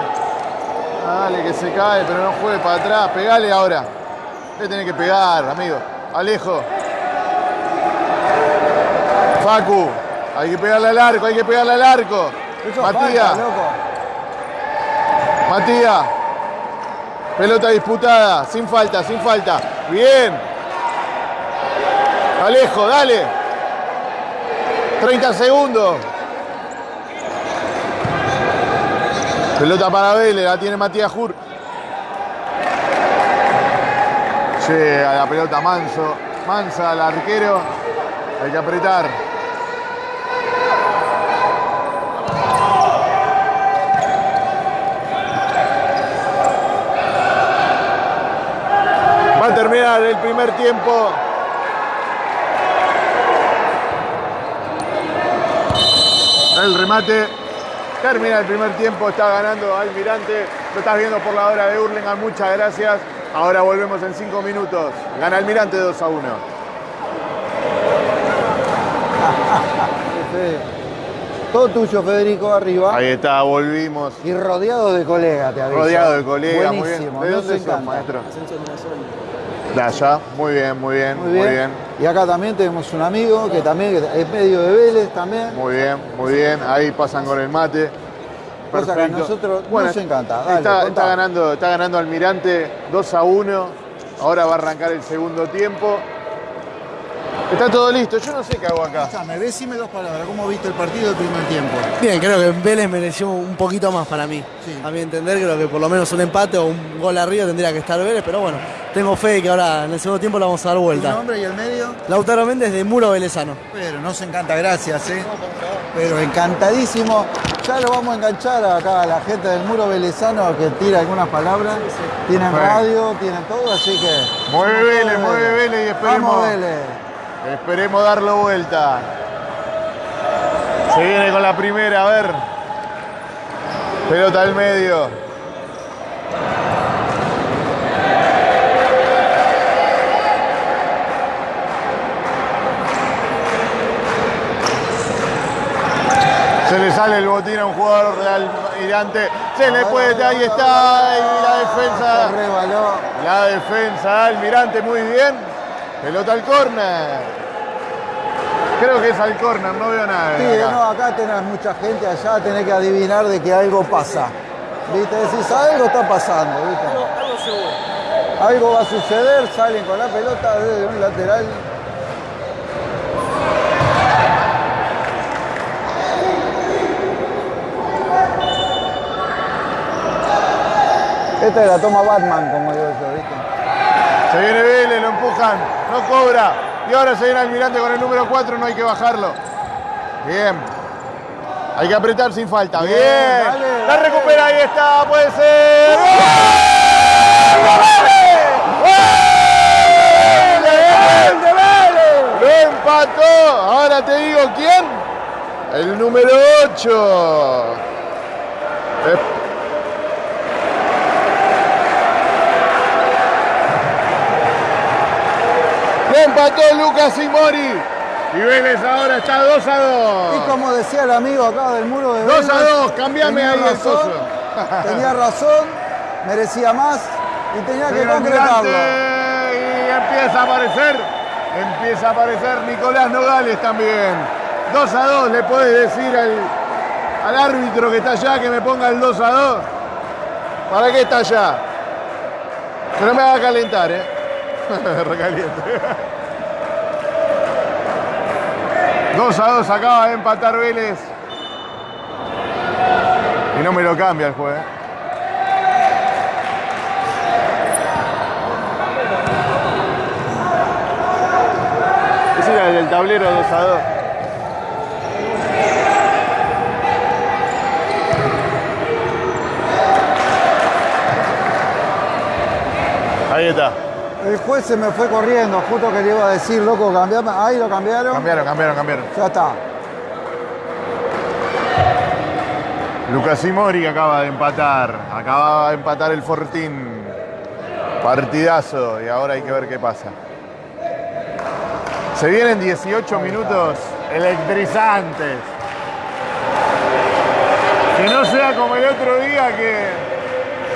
Dale, que se cae, pero no juegue para atrás. Pegale ahora. Le tenés que pegar, amigo. Alejo. Facu. Hay que pegarle al arco, hay que pegarle al arco. Eso Matías. falta, loco. Matías. Pelota disputada. Sin falta, sin falta. Bien. Alejo, dale. 30 segundos. Pelota para Vélez, la tiene Matías Jur. Llega la pelota Manso. Mansa al arquero. Hay que apretar. Va a terminar el primer tiempo. El remate. Termina el primer tiempo, está ganando Almirante. Lo estás viendo por la hora de Hurlingham, muchas gracias. Ahora volvemos en cinco minutos. Gana Almirante 2 a 1. Fede. Todo tuyo, Federico, arriba. Ahí está, volvimos. Y rodeado de colegas, te aviso. Rodeado de colegas, muy bien. ¿De nos dónde sos, maestro? De allá, muy bien, muy bien, Muy bien. Y acá también tenemos un amigo que también es medio de Vélez también. Muy bien, muy bien. Ahí pasan con el mate. Cosa que a nosotros nos encanta. Dale, está, ganando, está ganando Almirante 2 a 1. Ahora va a arrancar el segundo tiempo. Está todo listo. Yo no sé qué hago acá. Escuchame, decime dos palabras. ¿Cómo viste el partido del primer tiempo? Bien, creo que Vélez mereció un poquito más para mí. Sí. A mi entender, creo que por lo menos un empate o un gol arriba tendría que estar Vélez, pero bueno, tengo fe de que ahora en el segundo tiempo la vamos a dar ¿Tu vuelta. nombre y el medio? Lautaro Méndez de Muro Velezano. Pero nos encanta, gracias, ¿eh? Pero encantadísimo. Ya lo vamos a enganchar acá a la gente del muro velezano que tira algunas palabras. Tienen Bueno. radio, tienen todo, así que. Mueve Vélez, mueve Vélez y esperemos. Vamos, Vélez. Esperemos darlo vuelta. Se viene con la primera, a ver. Pelota al medio. Se le sale el botín a un jugador de Almirante. Se le puede, ahí está, y la defensa. La defensa de Almirante muy bien. Pelota al córner. Creo que es al córner, no veo nada. Sí, acá. no, acá tenés mucha gente, allá tenés que adivinar de que algo pasa. ¿Viste? Decís, algo está pasando, ¿viste? Algo va a suceder, salen con la pelota desde un lateral. Esta es la toma Batman, como yo, ¿viste? Se viene Vélez, lo empujan, no cobra. Y ahora se viene Almirante con el número 4, no hay que bajarlo. Bien. Hay que apretar sin falta. Bien. Bien, dale, la dale. recupera, ahí está, puede ser. ¡Gol! ¡Vélez! Lo empató. Ahora te digo quién. El número 8. Empató Lucas Imori. Y Vélez ahora está 2 a 2. Y como decía el amigo acá del muro de 2 a Vélez, 2, cambiame ahí el razón, socio. Tenía razón, merecía más y tenía que concretarlo. Y empieza a aparecer. Empieza a aparecer Nicolás Nogales también. 2 a 2, le puedes decir al, al árbitro que está allá que me ponga el 2 a 2. ¿Para qué está allá? Que no me haga calentar, ¿eh? Recaliente. 2 a 2 acaba de empatar Vélez. Y no me lo cambia el juez. ¿eh? Ese era el del tablero 2 a 2. Ahí está. El juez se me fue corriendo, justo que le iba a decir, loco, cambiame. Ahí lo cambiaron. Cambiaron, cambiaron, cambiaron. Ya está. Lucas Imori acaba de empatar. Acaba de empatar el Fortín. Partidazo. Y ahora hay que ver qué pasa. Se vienen 18 minutos electrizantes. Que no sea como el otro día que,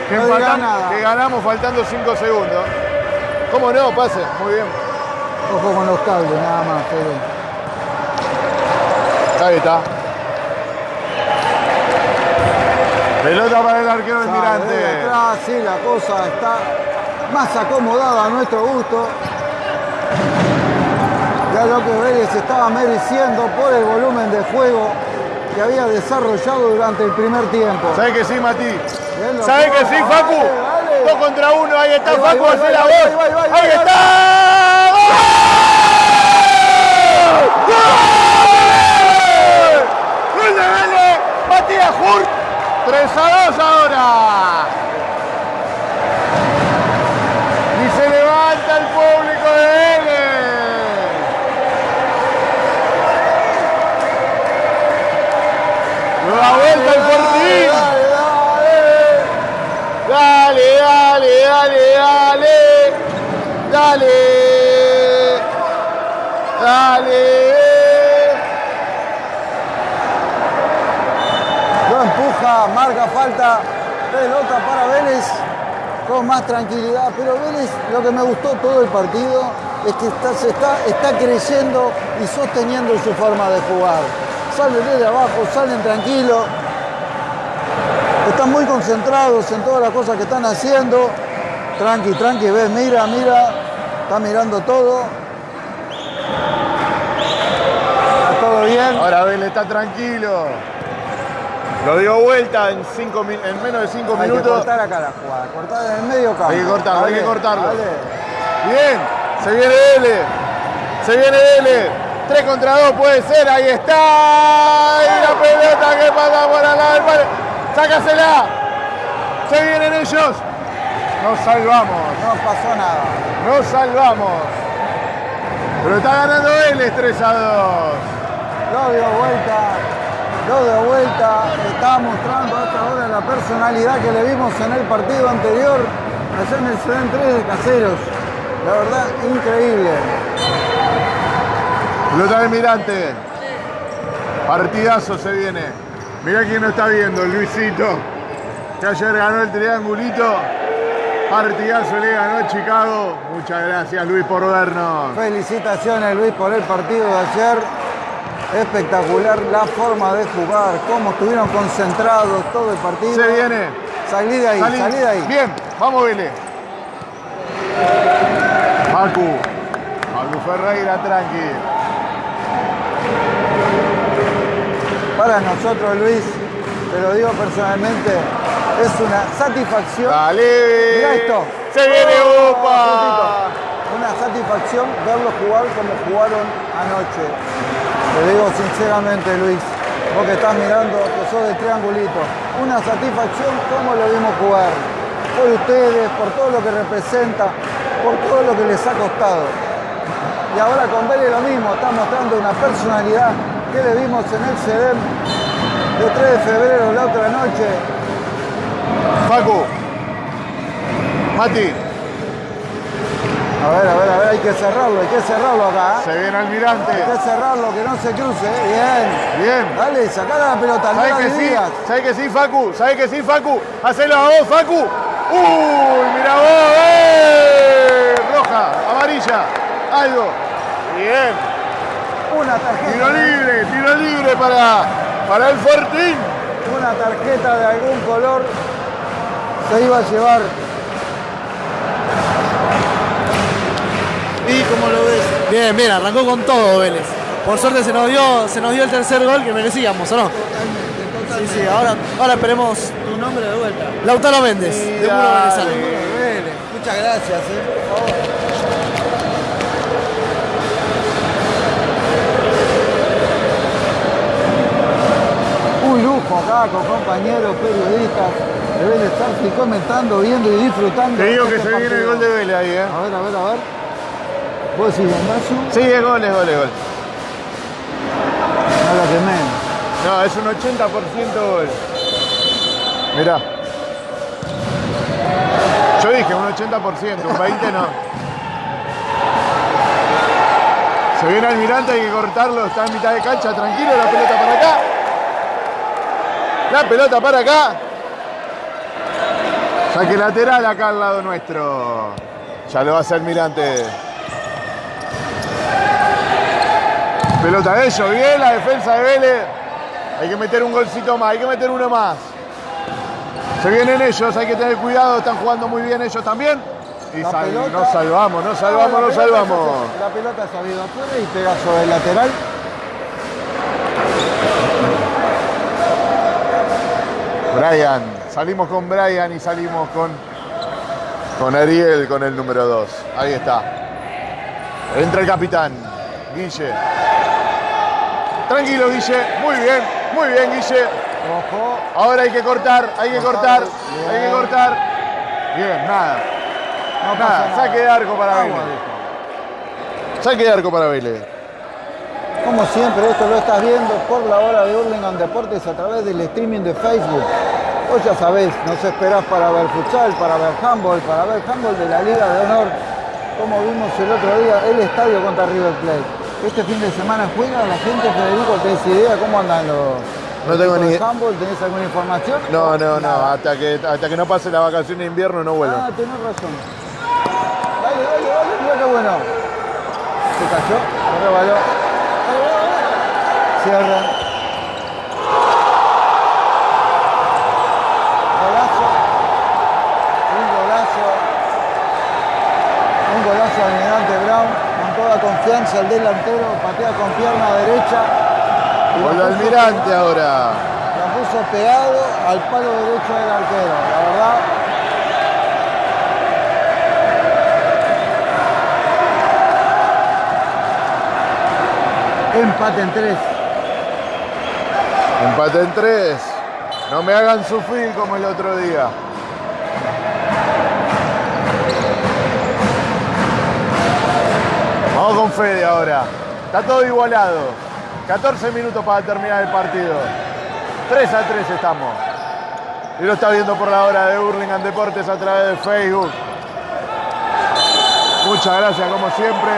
que, No empatan- que ganamos faltando 5 segundos. ¿Cómo no? Pase. Muy bien. Ojo con los cables, nada más, Fede. Ahí está. Pelota para el arquero Ya, Almirante. desde atrás, sí, la cosa está más acomodada a nuestro gusto. Ya lo que Vélez estaba mereciendo por el volumen de juego que había desarrollado durante el primer tiempo. ¿Sabes que sí, Mati? ¿Sabes que sí, Facu? Dos contra uno, ahí está Facu, hace la voz. ahí va, ahí va, ahí va, ¡Ahí ahí va. está! ¡Gol! ¡Gol de Vélez! Matías Hurt, 3 a 2 ahora. Y se levanta el público de Vélez. Nueva vuelta el Fortín. Dale, dale, dale. Dale, dale, dale. Lo empuja, marca falta, pelota para Vélez con más tranquilidad. Pero Vélez, lo que me gustó todo el partido es que está, se está, está creyendo y sosteniendo su forma de jugar. Salen desde abajo, salen tranquilos, están muy concentrados en todas las cosas que están haciendo. Tranqui, tranqui, ves, mira, mira, está mirando todo. Está todo bien. Ahora Vélez está tranquilo. Lo dio vuelta en, cinco, en menos de 5 Hay que minutos. cortar acá la jugada, cortar en el medio campo. Hay que cortarlo, hay que cortarlo. dale. Bien, se viene Vélez. Se viene Vélez. 3 contra 2 puede ser, ahí está. Y la pelota que pasa por al lado del. Sácasela. Se vienen ellos. Nos salvamos. No pasó nada. Nos salvamos. Pero está ganando Vélez 3 a 2. Lo dio vuelta, lo dio vuelta. Está mostrando hasta ahora la personalidad que le vimos en el partido anterior, allá en el Ciudad 3 de Caseros. La verdad, increíble. Pelota del Mirante. Partidazo se viene. Mirá quién nos está viendo, Luisito. Que ayer ganó el triangulito. Partidazo le ganó Chicago. Muchas gracias, Luis, por vernos. Felicitaciones Luis por el partido de ayer. Espectacular la forma de jugar, cómo estuvieron concentrados todo el partido. Se viene. Salí de ahí, Salí. salí de ahí. Bien, vamos, Vélez. Facu. Facu Ferreira, tranqui. Para nosotros, Luis, te lo digo personalmente, es una satisfacción. Dale. Mirá esto. Se viene Oh, Upa. Una satisfacción verlos jugar como jugaron anoche. Te digo sinceramente, Luis, vos que estás mirando, que sos de triangulito, una satisfacción como lo vimos jugar. Por ustedes, por todo lo que representa, por todo lo que les ha costado. Y ahora con Vélez lo mismo, está mostrando una personalidad que le vimos en el CEDEM de 3 de febrero la otra noche. Facu. Mati. A ver, a ver, a ver, hay que cerrarlo, hay que cerrarlo acá. Se viene Almirante. Hay que cerrarlo, que no se cruce. ¿eh? Bien. Bien. Dale, sacala la pelota, ¿Sabes que sí? ¿Sabes que sí, Facu? ¿Sabes que sí, Facu? Hacelo a vos, Facu. ¡Uy, mira vos! ¡Eh! Roja, amarilla, algo. Bien. Una tarjeta. Tiro libre, tiro libre para, para el Fortín. Una tarjeta de algún color se iba a llevar. ¿Y cómo lo ves? Bien, bien, arrancó con todo Vélez. Por suerte se nos dio, se nos dio el tercer gol que merecíamos, ¿o no? Sí, sí, ahora, ahora esperemos Tu nombre de vuelta. Lautaro Méndez, de Muro dale. Venezano. Muchas gracias, eh, por favor. Un lujo acá con compañeros periodistas. Deben estar aquí comentando, viendo y disfrutando. Te digo que este se viene el gol de Vélez ahí, ¿eh? A ver, a ver, a ver. ¿Vos decís Bendazu? Sí, es gol, es gol, es gol. No lo quemé. No, es un 80% gol. Mirá. Yo dije un 80%, un 20% no. Se viene Almirante, hay que cortarlo, está en mitad de cancha, tranquilo, la pelota para acá. La pelota para acá. Saque lateral acá al lado nuestro. Ya lo va a hacer Almirante. Pelota de ellos, bien la defensa de Vélez. Hay que meter un golcito más, hay que meter uno más. Se vienen ellos, hay que tener cuidado, están jugando muy bien ellos también. Y La sal- pelota- nos salvamos, nos salvamos, la nos salvamos. La pelota ha salido afuera y pega sobre el lateral. Brian, salimos con Brian y salimos con, con Ariel con el número 2. Ahí está. Entra el capitán, Guille. Tranquilo, Guille. Muy bien, muy bien, Guille. Ojo. Ahora hay que cortar, hay que cortar, hay que cortar. Bien, nada. No Nada, nada. saque de arco para Vélez. Saque de arco para Vélez. Como siempre, esto lo estás viendo por la hora de Hurlingham Deportes a través del streaming de Facebook. Vos ya sabés, nos esperás para ver futsal, para ver handball, para ver handball de la Liga de Honor, como vimos el otro día, el estadio contra River Plate. Este fin de semana juega la gente, Federico, ¿tenés idea cómo andan los No tengo ni handball? ¿Tenés alguna información? No, no, no. Nada. Hasta que, hasta que no pase la vacación de invierno no vuelvo. Ah, tenés razón. Dale, dale, dale, mira qué bueno. Se cayó, se rebaló. Cierra. Golazo. Un golazo. Un golazo de Almirante Brown. Con confianza el delantero. Patea con pierna derecha. la puso Almirante ahora. La puso pegado al palo derecho del arquero. La verdad, Empate en tres. Empate en tres. No me hagan sufrir como el otro día. Fede ahora. Está todo igualado. 14 minutos para terminar el partido. 3 a 3 estamos. Y lo está viendo por la hora de Hurlingham Deportes a través de Facebook. Muchas gracias como siempre.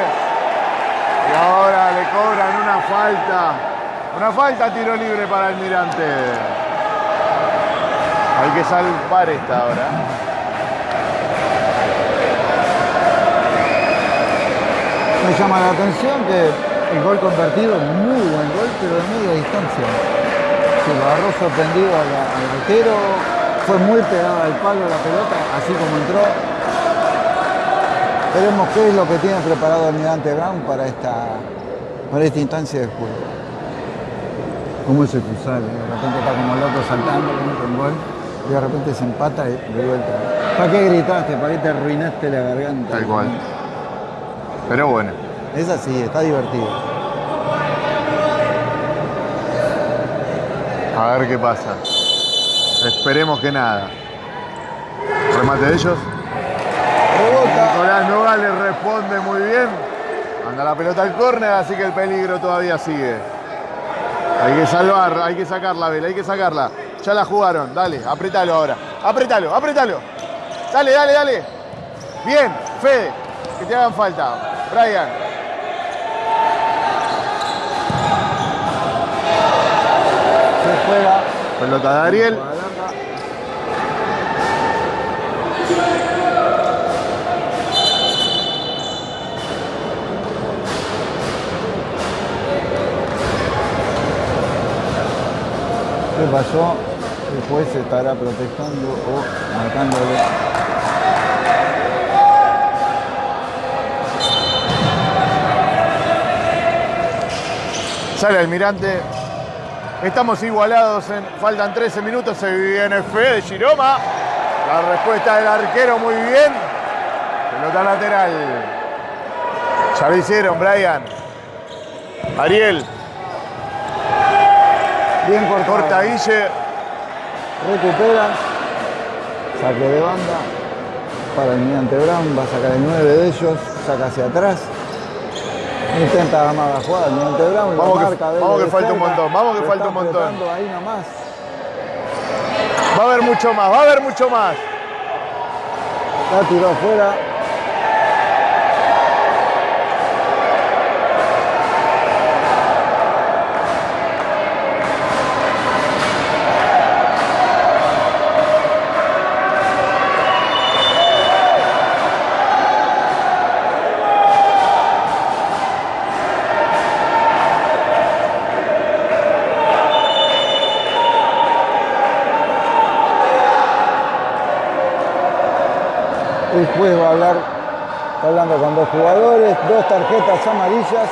Y ahora le cobran una falta Una falta, tiro libre para Almirante. Hay que salvar esta ahora. Me llama la atención que el gol convertido, muy buen gol, pero de media distancia. Se lo agarró sorprendido al, arquero, fue muy pegada al palo la pelota, así como entró. Veremos qué es lo que tiene preparado Almirante Brown para esta, para esta instancia de juego. Cómo es el cruzar, de repente está como loco saltando, con un gol, y de repente se empata y de vuelta. ¿Para qué gritaste? ¿Para qué te arruinaste la garganta? Tal cual. Pero bueno. Es así, está divertido. A ver qué pasa. Esperemos que nada. Remate de ellos. Rebota. Nicolás Nogales responde muy bien. Anda la pelota al córner, así que el peligro todavía sigue. Hay que salvar, hay que sacarla, Vela, hay que sacarla. Ya la jugaron, dale, apretalo ahora. Apretalo, apretalo. Dale, dale, dale. Bien, Fede, que te hagan falta. Brian. Se juega. Pelota de Ariel. ¿Qué pasó? El juez estará protestando o marcándole. Sale Almirante. Estamos igualados, en, faltan 13 minutos, se viene Fede Giroma. La respuesta del arquero muy bien. Pelota lateral. Ya lo hicieron, Brian. Ariel, Bien cortado. corta Guille. Recupera. Saque de banda. Para el Mirante Brown. Va a sacar el 9 de ellos. Saca hacia atrás. Intenta la jugada. El Mirante Brown. lo Vamos que- marca, vamos que falta un montón, vamos que falta un montón. Ahí nomás. Va a haber mucho más, va a haber mucho más. La tiró afuera. Juez va a hablar, está hablando con dos jugadores, dos tarjetas amarillas,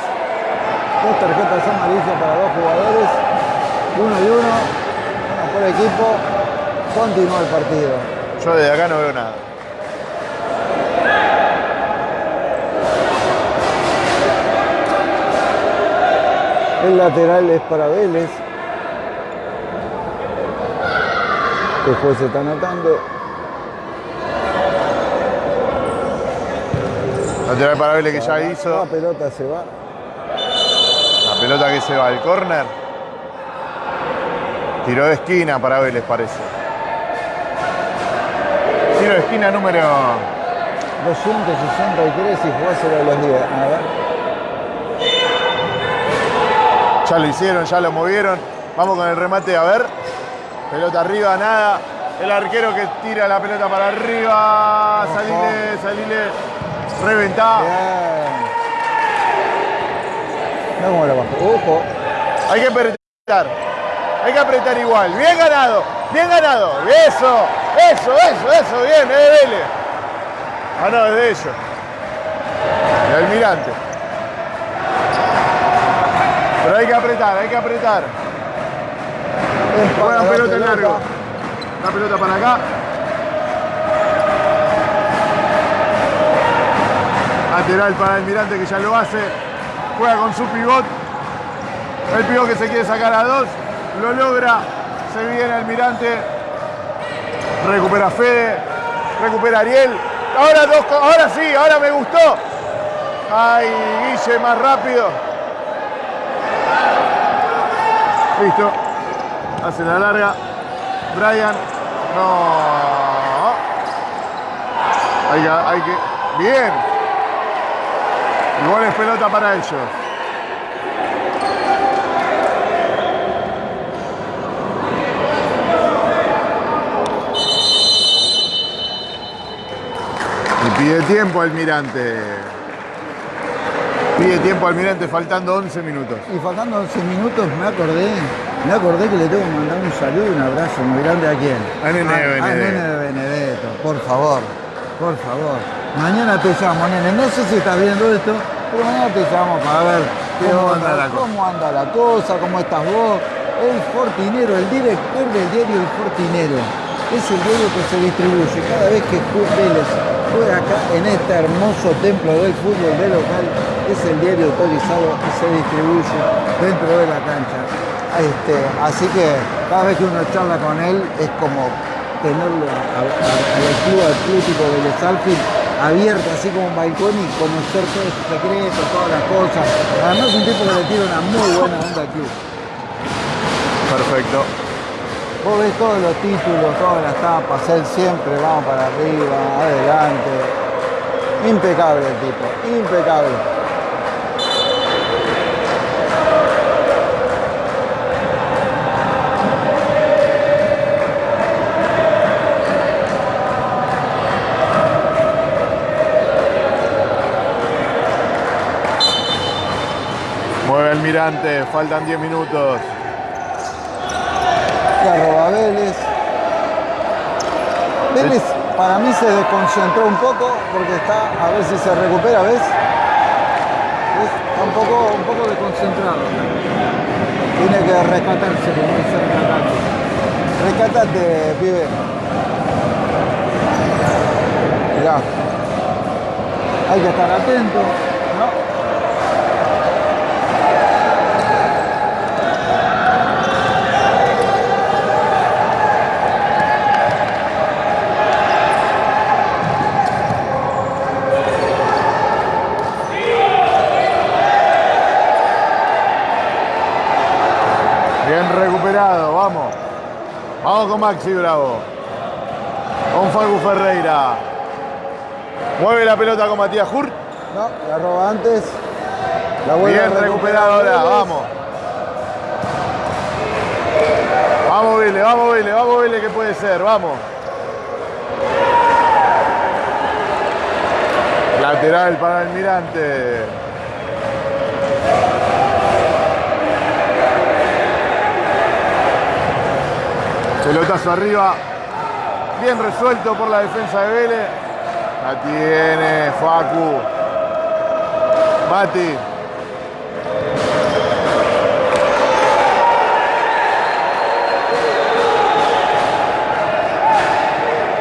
dos tarjetas amarillas para dos jugadores, uno y uno, uno por equipo, continúa el partido. Yo desde acá no veo nada. El lateral es para Vélez. El juez se está anotando. Lateral para Vélez que ya La hizo. pelota se va. La pelota que se va al córner. Tiro de esquina para Vélez parece. Tiro de esquina número 263 y jugáselo a los 10. A ver. Ya lo hicieron, ya lo movieron. Vamos con el remate, a ver. Pelota arriba, nada. El arquero que tira la pelota para arriba. Salile, salile. Reventá. Bien. Cómo la bajó. Ojo. Hay que apretar. Hay que apretar igual. Bien ganado. Bien ganado. Eso. Eso, eso, eso. Bien, es de Vélez. Ah, no, es de ellos. De Almirante. Pero hay que apretar, hay que apretar. Juegan la pelota en largo. La pelota para acá. Lateral para Almirante que ya lo hace. Juega con su pivot. El pivot que se quiere sacar a dos. Lo logra. Se viene Almirante. Recupera Fede. Recupera Ariel. Ahora dos. Ahora sí, ahora me gustó. Ay, Guille más rápido. Listo. Hace la larga. Brian. No. Hay que, hay que. Bien. Igual es pelota para ellos. Y pide tiempo Almirante. Pide tiempo Almirante faltando 11 minutos. Y faltando 11 minutos me acordé, me acordé que le tengo que mandar un saludo, y un abrazo muy grande a quién. A Nene Benedetto. A Nene Benedetto, por favor, por favor. Mañana te llamo, nene. No sé si estás viendo esto, pero mañana te llamo para ver qué ¿Cómo onda, anda la cosa? cómo anda la cosa, cómo estás vos. El Fortinero, el director del diario El Fortinero. Es el diario que se distribuye cada vez que Vélez juega acá en este hermoso templo del fútbol de local. Es el diario autorizado que se distribuye dentro de la cancha. Este, así que cada vez que uno charla con él es como tenerlo a- a- al club atlético de Les Alpes abierto así como un balcón y conocer todos sus secretos, todas las cosas. Además un tipo que le tira una muy buena onda al club. Perfecto. Vos ves todos los títulos, todas las tapas, él siempre vamos para arriba, adelante. Impecable el tipo, impecable. Almirante, faltan 10 minutos. La roba Vélez. Vélez para mí se desconcentró un poco porque está, a ver si se recupera, ¿ves? ¿Ves? Está un poco, un poco desconcentrado. Tiene que rescatarse, como dice rescatarse. Rescatate, pibe. Mirá. Hay que estar atento, ¿no? Bien recuperado, vamos. Vamos con Maxi Bravo. Con Facu Ferreira. Mueve la pelota con Matías Hurt. No, la roba antes. La vuelve Bien recuperado ahora, vamos. Vamos Vélez, vamos Vélez, vamos Vélez que puede ser, vamos. Lateral para Almirante. Pelotazo arriba. Bien resuelto por la defensa de Vélez. La tiene Facu. Mati.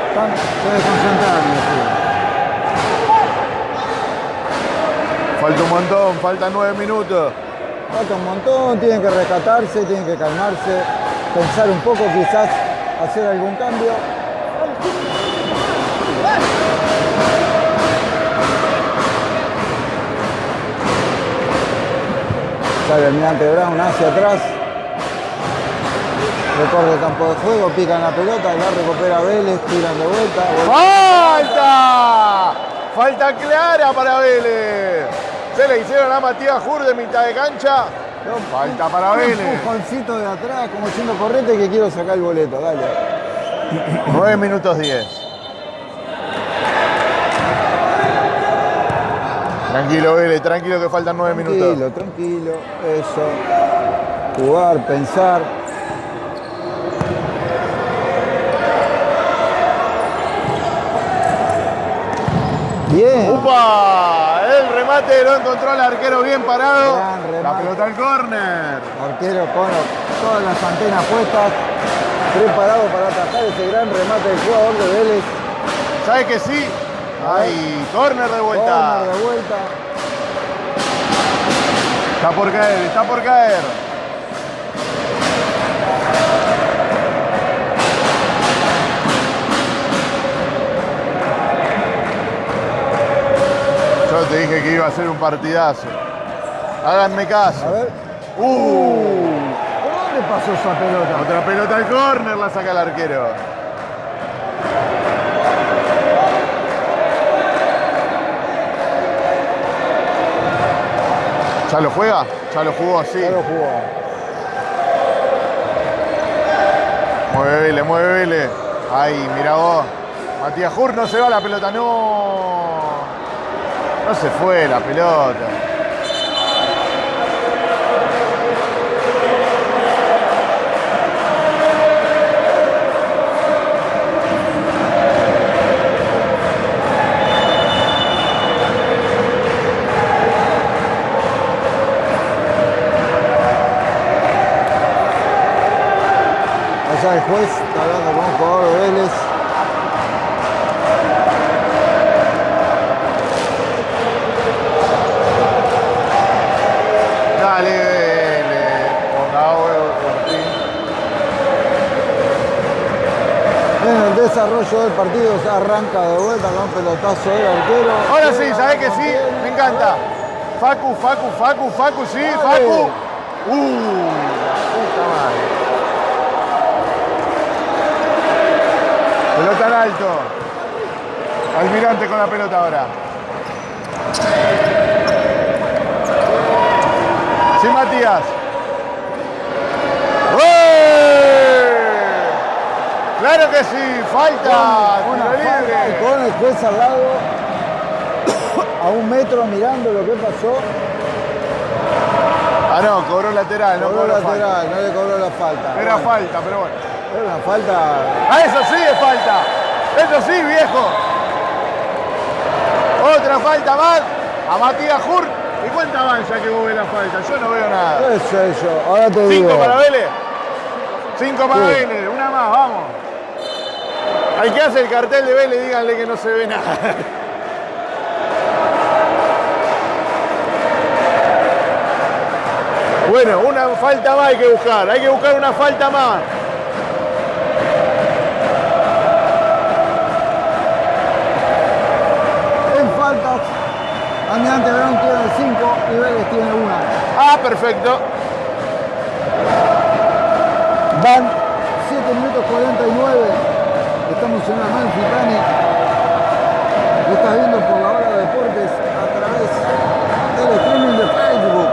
Están- decía. Falta un montón, faltan nueve minutos. Falta un montón, tienen que rescatarse, tienen que calmarse, pensar un poco, quizás hacer algún cambio. Sale Almirante Brown hacia atrás. Recorre el campo de juego, pican la pelota, la recupera Vélez, tiran de vuelta. ¡Falta! Falta clara para Vélez. Se le hicieron a Matías Jur de mitad de cancha. Falta para Un Vélez. empujoncito de atrás, como diciendo correte que quiero sacar el boleto, dale. 9 minutos 10. Tranquilo, Vélez, tranquilo que faltan 9 minutos. Tranquilo, tranquilo, eso. Jugar, pensar. Bien. ¡Upa! El remate lo encontró el arquero bien parado. La pelota al córner. Arquero con todas las antenas puestas, preparado para atacar ese gran remate del jugador de Vélez. ¿Sabe que sí? Ay, córner de vuelta. Corner de vuelta. Está por caer, está por caer. Yo te dije que iba a ser un partidazo. Háganme A caso. ver. Uh, ¿Por dónde pasó esa pelota? otra pelota al córner la saca el arquero. ¿Ya lo juega? Ya lo jugó, sí. Ya lo jugó. Mueve Vélez, mueve Vélez. Ahí, mira vos. Matías Jur no se va la pelota, no. No se fue la pelota. El juez está hablando con un jugador de Vélez. Dale, Vélez. Huevo, Fortín. En el desarrollo del partido se arranca de vuelta con un pelotazo del arquero. Ahora sí, ¿sabés que sí? Me encanta. Facu, Facu, Facu, Facu, sí, Facu. Uh, la puta madre. Pelota en alto. Almirante con la pelota ahora. Sí, Matías. Claro que sí, falta. Una tiro falta con el juez al lado, a un metro mirando lo que pasó. Ah, no, cobró lateral, no Cobró cobró lateral, falta. no le cobró la falta. Era Bueno, falta, pero bueno. Era una falta. Ah, eso sí es falta. Eso sí, viejo. Otra falta más a Matías Jur. ¿Y cuánta avanza que vos ves la falta? Yo no veo nada. ¿Qué es eso? Ahora te digo. ¿Cinco para Vélez? Cinco para Sí. Vélez. Una más, vamos. Al que hace el cartel de Vélez, díganle que no se ve nada. Bueno, una falta más hay que buscar. Hay que buscar una falta más. Almirante Verón tiene 5 y Vélez tiene una. Ah, perfecto. Van 7 minutos 49. Estamos en la Malfitani. Lo estás viendo por la hora de deportes a través del streaming de Facebook.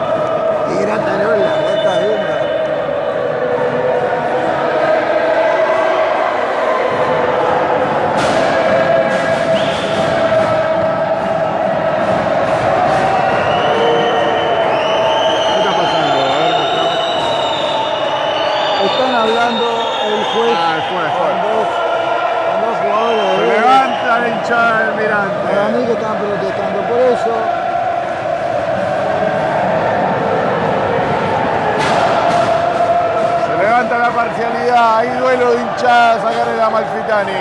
Y Gratarola, lo Están hablando el juez Ah, el juez, con, dos, con dos jugadores de Se Vélez. levanta la hinchada del Para Mirante. mí que están protestando por eso. Se levanta la parcialidad. Hay duelo de hinchada. Sacarle la Malfitani.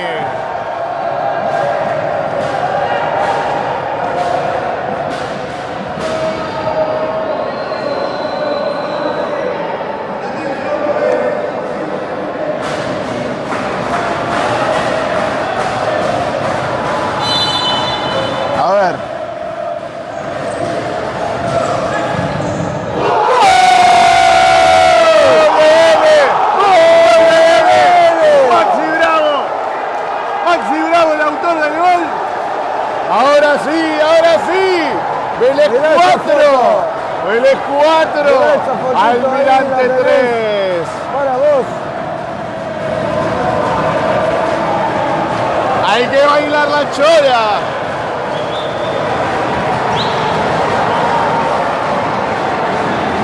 Chora.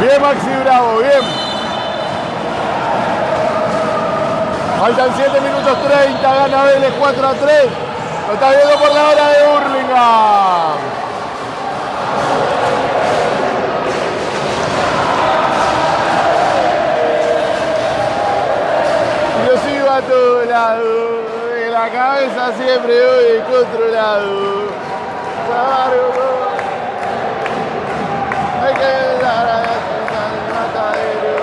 Bien Maxi Bravo, bien. Faltan 7 minutos 30, gana Vélez 4 a 3. Lo está viendo por la hora de Hurlingham. Yo sigo a todo lado, la cabeza siempre voy controlado. Claro, hay que a al matadero.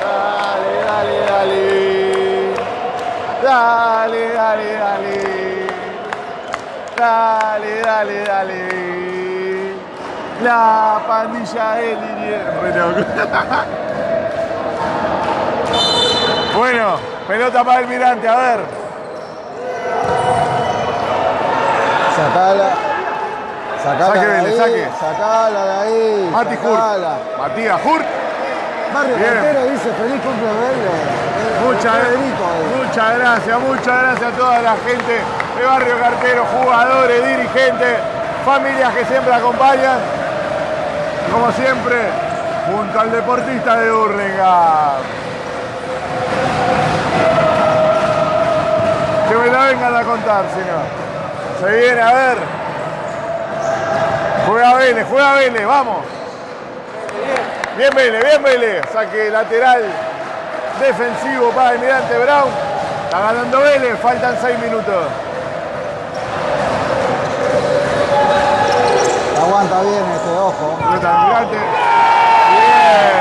Dale, dale, dale. Dale, dale, dale. Dale, dale, dale. La pandilla de Liniers. Bueno, pelota para el mirante, a ver. Sacala. Sacala Saque, de Vélez, ahí. saque. Sacala de ahí. Mati Hurt. sacala. Matías Hurt. Barrio Bien. Cartero dice feliz cumple Vélez. Muchas, eh. muchas gracias, muchas gracias a toda la gente de Barrio Cartero, jugadores, dirigentes. familias que siempre acompañan. Como siempre, junto al deportista de Hurlingham. Que me la vengan a contar, señor. Se viene a ver. Juega Vélez, juega Vélez, vamos. Bien Vélez, bien Vélez. Saque lateral defensivo para el Mirante Brown. Está ganando Vélez, faltan seis minutos. Aguanta bien este ojo. Pelota del Mirante. Bien.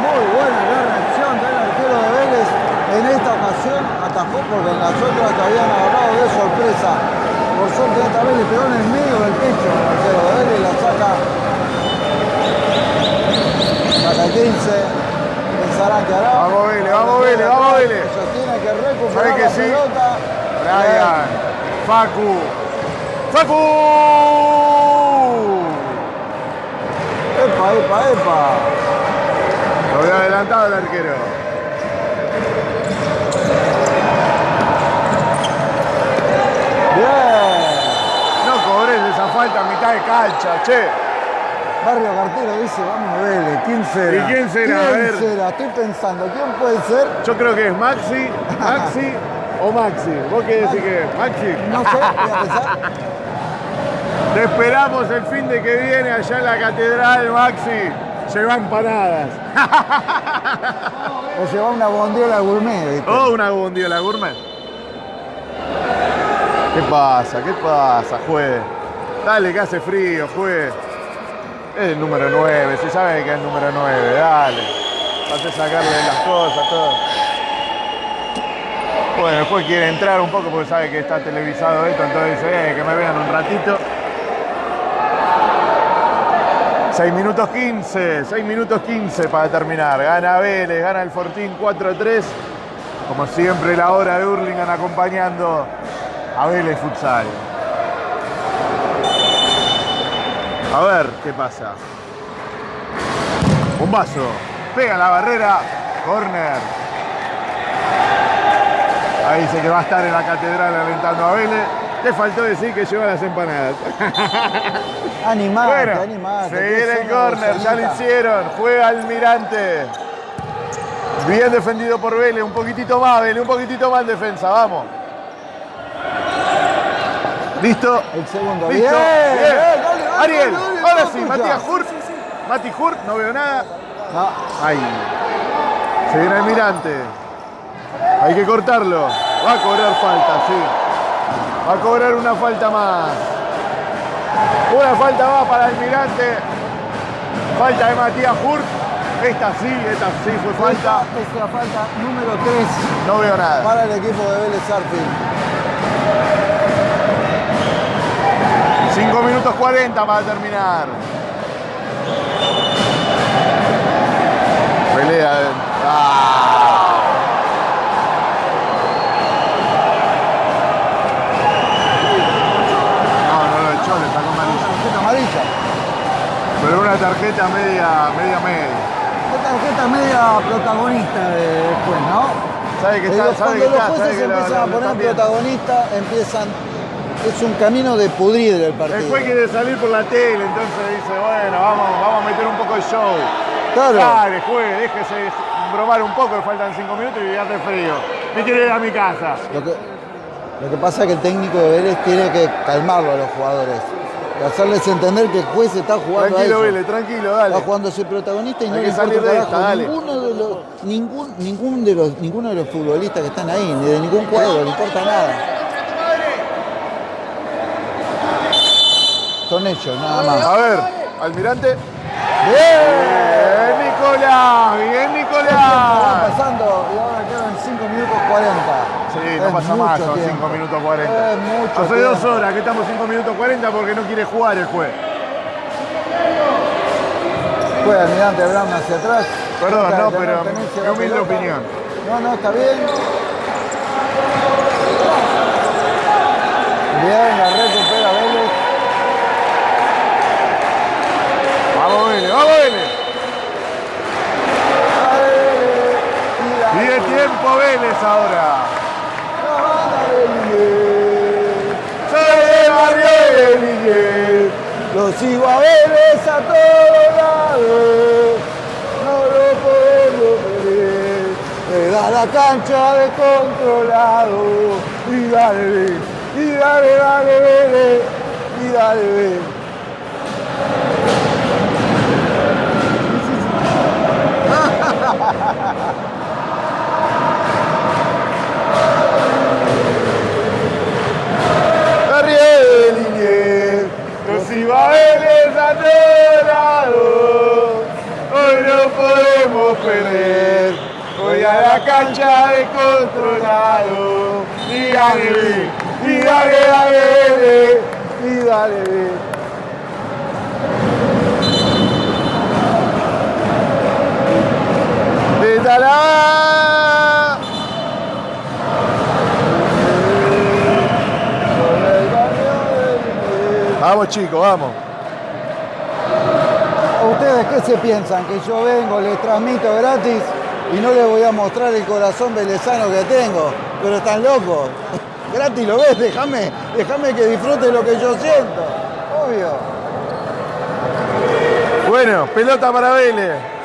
Muy buena la reacción del arquero de Vélez. En esta ocasión atajó porque en las otras te habían agarrado de sorpresa. Por suerte esta vez le pegó en el medio del pecho el arquero de Vélez y la saca. Saca 15. Pensarán que hará. Vamos, Vélez, vamos, Vélez, vamos, Vélez. Tiene que recuperar ¿Sabe que la sí? pelota. Brian. Facu. Facu. Epa, epa, epa. Lo había adelantado el arquero. Bien. No cobres esa falta a mitad de cancha, che. Barrio Cartero dice, vamos Vélez, ¿quién será? ¿Y quién será? A ¿Quién ver. será? Estoy pensando, ¿quién puede ser? Yo creo que es Maxi, Maxi o Maxi. ¿Vos qué decís que es? Maxi. No sé, voy a pensar. Te esperamos el fin de que viene allá en la catedral, Maxi. Lleva empanadas. O lleva una bondiola gourmet, ¿viste? Oh, una bondiola gourmet. ¿Qué pasa? ¿Qué pasa, juez? Dale, que hace frío, juez. Es el número 9, si sabe que es el número 9, dale. Vas a sacarle las cosas, todo. Bueno, el juez quiere entrar un poco porque sabe que está televisado esto, entonces dice, eh, que me vean un ratito. 6 minutos 15, 6 minutos 15 para terminar. Gana Vélez, gana el Fortín 4-3. Como siempre, la hora de Hurlingham acompañando a Vélez Futsal. A ver qué pasa. Un vaso. Pega la barrera. Corner. Ahí dice que va a estar en la catedral alentando a Vélez. Te faltó decir que lleva las empanadas. Animate, Bueno, animate. se viene el una córner, ya lo hicieron. Juega Almirante. Bien defendido por Vélez, un poquitito más, Vélez, un poquitito más en defensa, vamos. Listo. El segundo. Listo. Bien, Bien. Ariel, ahora sí. Matías Hurt. Mati Hurt, no veo nada. Ahí. Se viene Almirante. Hay que cortarlo. Va a cobrar falta, sí. Va a cobrar una falta más. Una falta más para Almirante. Falta de Matías Hurt. Esta sí, esta sí fue falta. Esta es la falta número 3 No veo nada. para el equipo de Vélez Arfield. 5 minutos 40 para terminar. Pelea. Ah. No, no lo echó, le sacó amarilla. Tarjeta amarilla. Pero una tarjeta media, media media. Esta tarjeta media protagonista de después, ¿no? Sabe que está, sabe cuando que los jueces empiezan a poner protagonista, empiezan. Es un camino de pudrir el partido. El juez quiere salir por la tele, entonces dice, bueno, vamos, vamos a meter un poco de show. Claro. Dale, juez, déjese bromar un poco, que faltan 5 minutos y hace frío. Me quiero ir a mi casa. Lo que, lo que pasa es que el técnico de Vélez tiene que calmarlo a los jugadores. Y hacerles entender que el juez está jugando a Tranquilo, eso. Vélez, tranquilo, dale. Está jugando a ser protagonista y no le importa de esta, dale. Ninguno de los, ningún, ningún de los, ninguno de los futbolistas que están ahí, ni de ningún cuadro, le importa nada. Son ellos, nada más. A ver, almirante. ¡Bien! Nicolás, bien, Nicolás. pasando y ahora quedan 5 minutos 40. Sí, no Es pasa más, son tiempo. 5 minutos 40. Es mucho Hace dos tiempo. horas que estamos 5 minutos 40 porque no quiere jugar el juez. Juega Almirante Brown hacia atrás. Perdón, no, pero de mi opinión. No, no, está bien. Bien, la recupera Vélez. Vamos, Vélez, vamos, Vélez. Y la- Y de tiempo Vélez ahora. Soy de Liguez. Lo sigo a Vélez a todos lados, no lo podemos perder. Me da la cancha de controlado y dale, y dale, dale, Vélez, y dale, Vélez. Arriba de Liniers, nos iba a Vélez a todos lados. Hoy no podemos perder, voy a la cancha de controlado. Y dale, y dale, dale, y dale, ¡Pétala! Vamos chicos, vamos. ¿Ustedes qué se piensan? ¿Que yo vengo, les transmito gratis y no les voy a mostrar el corazón velezano que tengo? Pero están locos. Gratis lo ves, déjame, déjame que disfrute lo que yo siento. Obvio. Bueno, pelota para Vélez.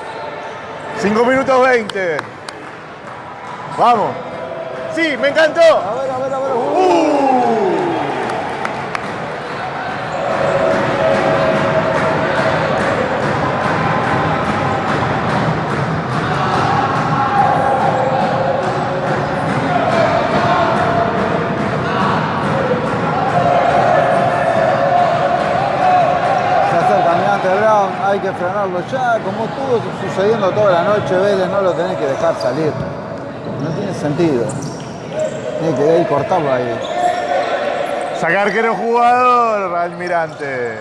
5 minutos 20. Vamos. Sí, me encantó. A ver, a ver, a ver. Uh. Hay que frenarlo ya, como estuvo sucediendo toda la noche, Vélez no lo tenés que dejar salir. No tiene sentido. Tiene que ir cortarlo ahí. Sacar que era jugador, Almirante.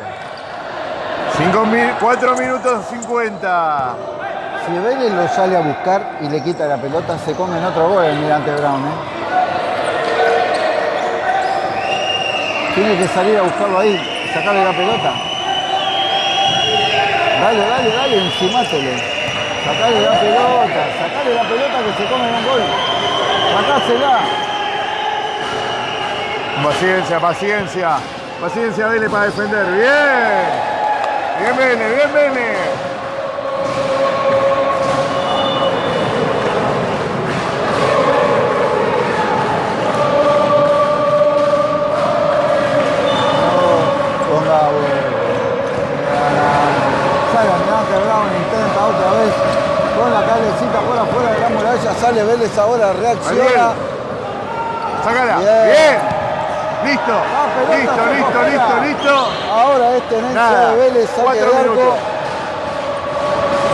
4 minutos 50. Si Vélez lo sale a buscar y le quita la pelota, se come en otro gol el Mirante Brown. ¿eh? Tiene que salir a buscarlo ahí sacarle la pelota. Dale, dale, dale, encimátelo. Sacale la pelota, sacale la pelota que se come en un gol. Sacásela. Paciencia, paciencia. Paciencia, Vélez para defender. Bien. Bien, Vélez, bien, Vélez. Sale Vélez ahora, reacciona. Ariel. Sácala. Bien. Bien. Listo. Pelota Listo, listo, listo, listo. Ahora es tenencia de Vélez, saque de arco.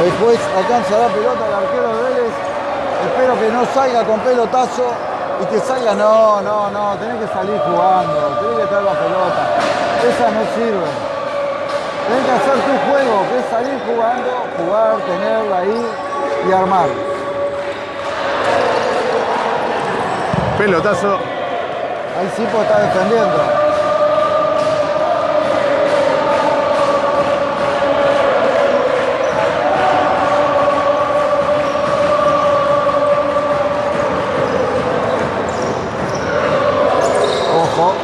Después alcanza la pelota el arquero de Vélez. Espero que no salga con pelotazo y que salga, no, no, no, tenés que salir jugando, tenés que traer la pelota. Esa no sirve. Tenés que hacer tu juego, que es salir jugando, jugar, tenerla ahí y armar. Pelotazo. Ahí Sipo está defendiendo. Ojo.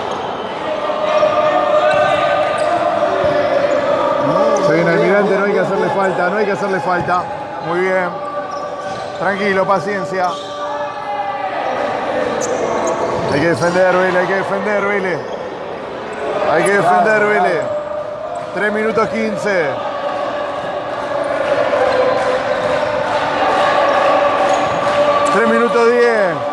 Se viene Almirante, no hay que hacerle falta, no hay que hacerle falta. Muy bien. Tranquilo, paciencia. Hay que defender, Vélez, hay que defender, Vélez. Hay que defender, Vélez. 3 minutos 15. Tres minutos 10.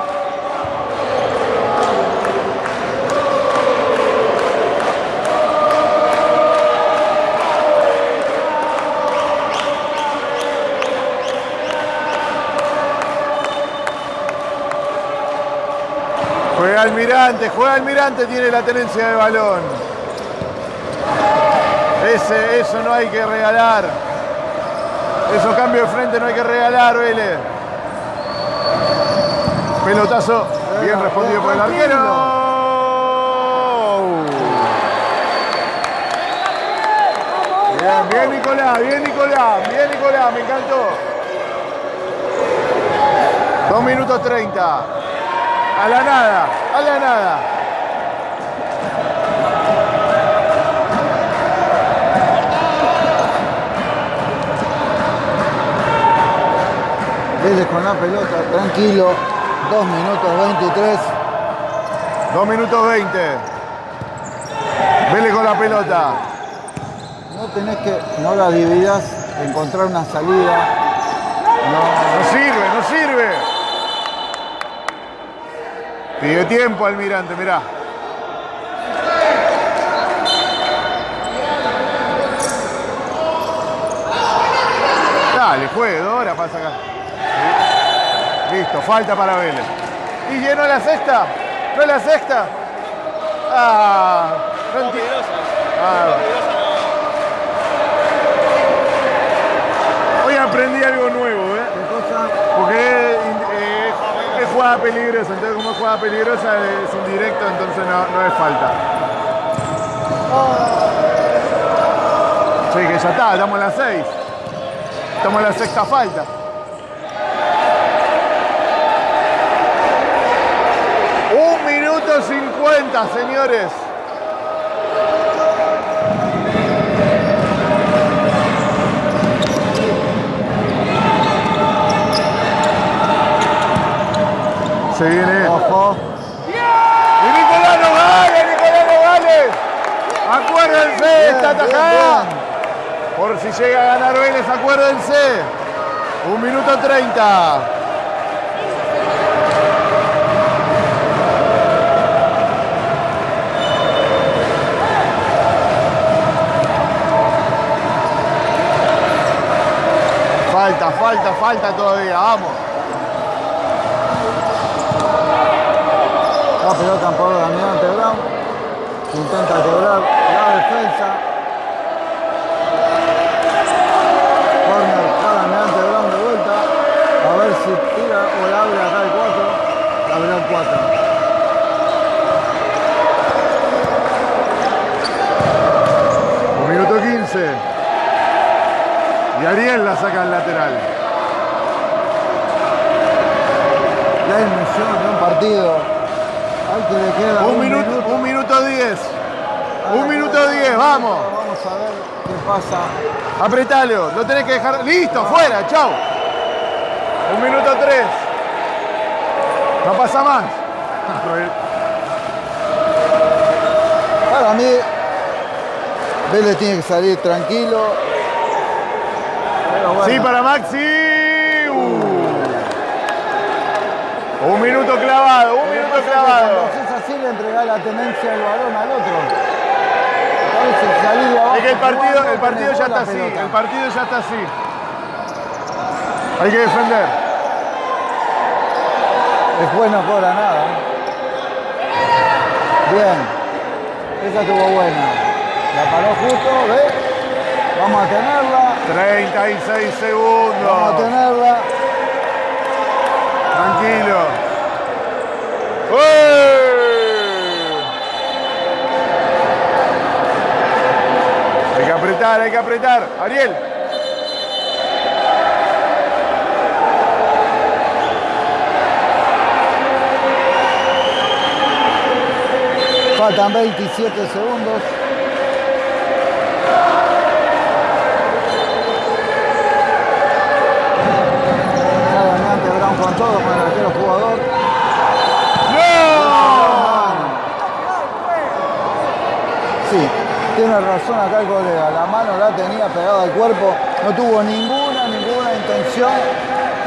Almirante, juega Almirante, tiene la tenencia de balón. Ese, eso no hay que regalar. Esos cambios de frente no hay que regalar, Vélez. Pelotazo, bien respondido por el arquero. Bien, bien Nicolás, bien Nicolás, bien Nicolás, me encantó. Dos minutos 30. A la nada, a la nada. Vélez con la pelota, tranquilo. 2 minutos 23. 2 minutos 20. Vélez con la pelota. No tenés que, no la dividas, encontrar una salida. No, no sirve, no sirve. Pide tiempo Almirante, mirá. Dale, juegue, Dora, pasa acá. Listo, falta para Vélez. ¿Y llenó la sexta? ¿No es la sexta? Ah, no Ah. Hoy aprendí algo nuevo, ¿eh? Porque eh, es jugada peligrosa, es jugada peligrosa es indirecto, entonces no, no es falta. Sí, que ya está, estamos en las 6. Estamos en la sexta falta. Un minuto 50, señores. Se viene. Ojo. ¡Y Nicolás Nogales! ¡Nicolás Nogales! Acuérdense, Bien, esta bien, tajada. bien. Por si llega a ganar Vélez, acuérdense. Un minuto 30. Falta, falta, falta todavía. Vamos. La pelota en poder de Almirante Brown. Intenta quebrar la defensa. Corner para Almirante Brown de vuelta. A ver si tira o la abre acá el 4. La abre el 4. Un minuto 15. Y Ariel la saca al lateral. La ilusión de un partido. Al que le queda Un minuto, un minuto 10. Al Un minuto le 10, vamos. Vamos a ver qué pasa. Apretalo, lo tenés que dejar. Listo, fuera, chau. Un minuto 3. No pasa más. Para mí, Vélez tiene que salir tranquilo. Bueno, Sí, para Maxi. Un minuto clavado, un minuto clavado. Cuando haces así le entregás la tenencia del balón al otro. Abajo Es que el partido, el partido ya está así, pelota. el partido ya está así. Hay que defender. Después no cobra nada. ¿eh? Bien. Esa estuvo buena. La paró justo, ¿ves? Vamos a tenerla. 36 Vamos a segundos. tenerla. Tranquilo. ¡Uy! Hay que hay que apretar. Ariel. Faltan 27 segundos. Sale adelante Brown con todo, con el arquero jugador. ¡No! Sí, tiene razón acá el colega. La mano la tenía pegada al cuerpo. No tuvo ninguna, ninguna intención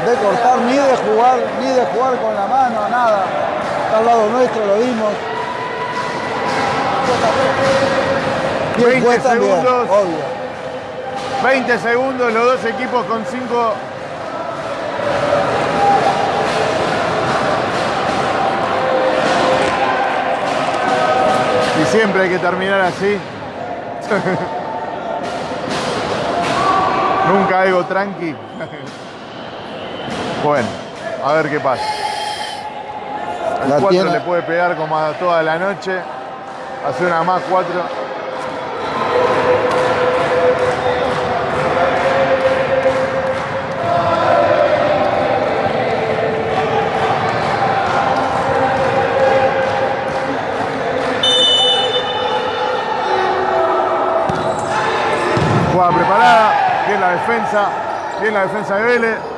de cortar, ni de jugar, ni de jugar con la mano, nada. Está al lado nuestro, lo vimos. Y el 20 juez también, segundos. obvio. 20 segundos, los dos equipos con 5. Y siempre hay que terminar así. Nunca algo tranqui. bueno, a ver qué pasa. El La 4 tiene- le puede pegar como a toda la noche. Hace una más 4. Bien la defensa de Vélez.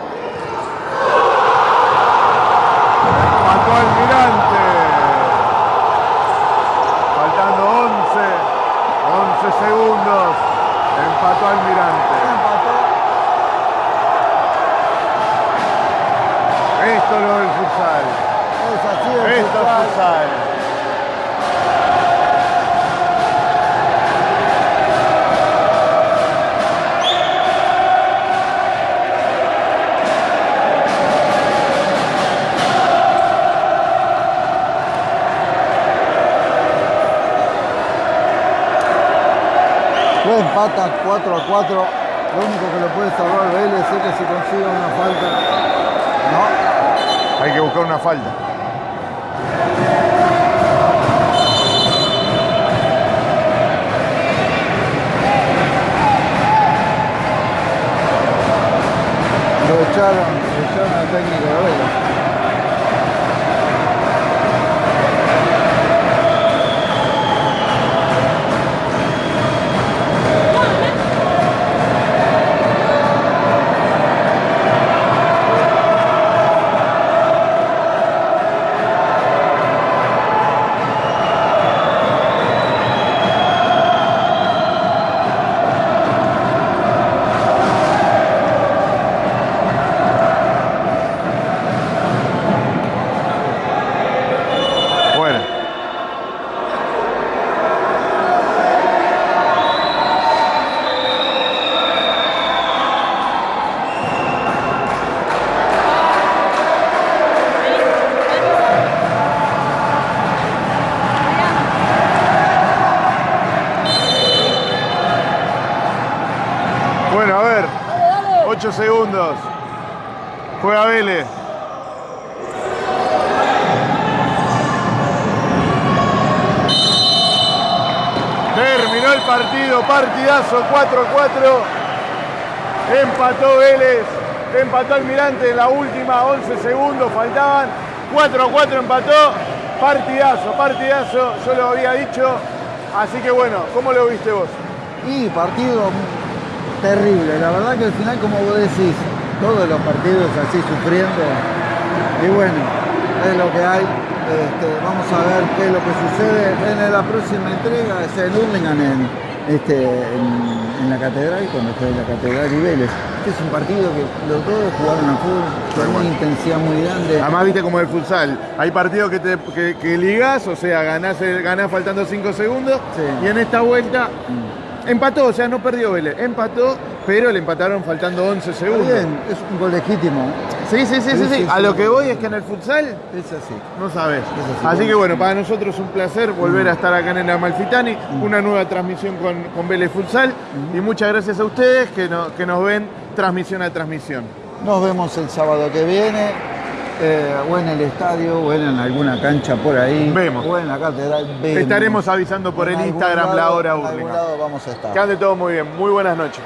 4 a 4. Lo único que lo puede salvar Vélez es que se consiga una falta. No, Hay que buscar una falta. lo echaron, partidazo 4-4. Empató Vélez, empató Almirante en la última, 11 segundos faltaban. 4-4 empató. Partidazo, partidazo, yo lo había dicho. Así que bueno, ¿cómo lo viste vos? Y partido terrible, la verdad que al final, como vos decís, todos los partidos así sufriendo. Y bueno, es lo que hay. Este, vamos a ver qué es lo que sucede en la próxima entrega, es el Hurlingham en, este, en, en la catedral, cuando esté en la catedral y Vélez. Este es un partido que los dos jugaron a fútbol con una intensidad muy grande. Además, viste como el futsal. Hay partidos que, te, que, que ligás, o sea, ganás, ganás faltando 5 segundos. Sí. Y en esta vuelta empató, o sea, no perdió Vélez. Empató, pero le empataron faltando 11 Está segundos. bien, es un gol legítimo. Sí, sí, sí, sí, Sí, A lo que voy es que en el futsal Es así. no sabes. así, que bueno, para nosotros es un placer volver a estar acá en el Amalfitani, una nueva transmisión con, con Vélez Futsal. Y muchas gracias a ustedes que, no- que nos ven transmisión a transmisión. Nos vemos el sábado que viene, eh, o en el estadio, o en alguna cancha por ahí. Vemos. O en la catedral. Vemos. Estaremos avisando por En el Instagram lado- la hora lado vamos a estar. Que ande todo muy bien. Muy buenas noches.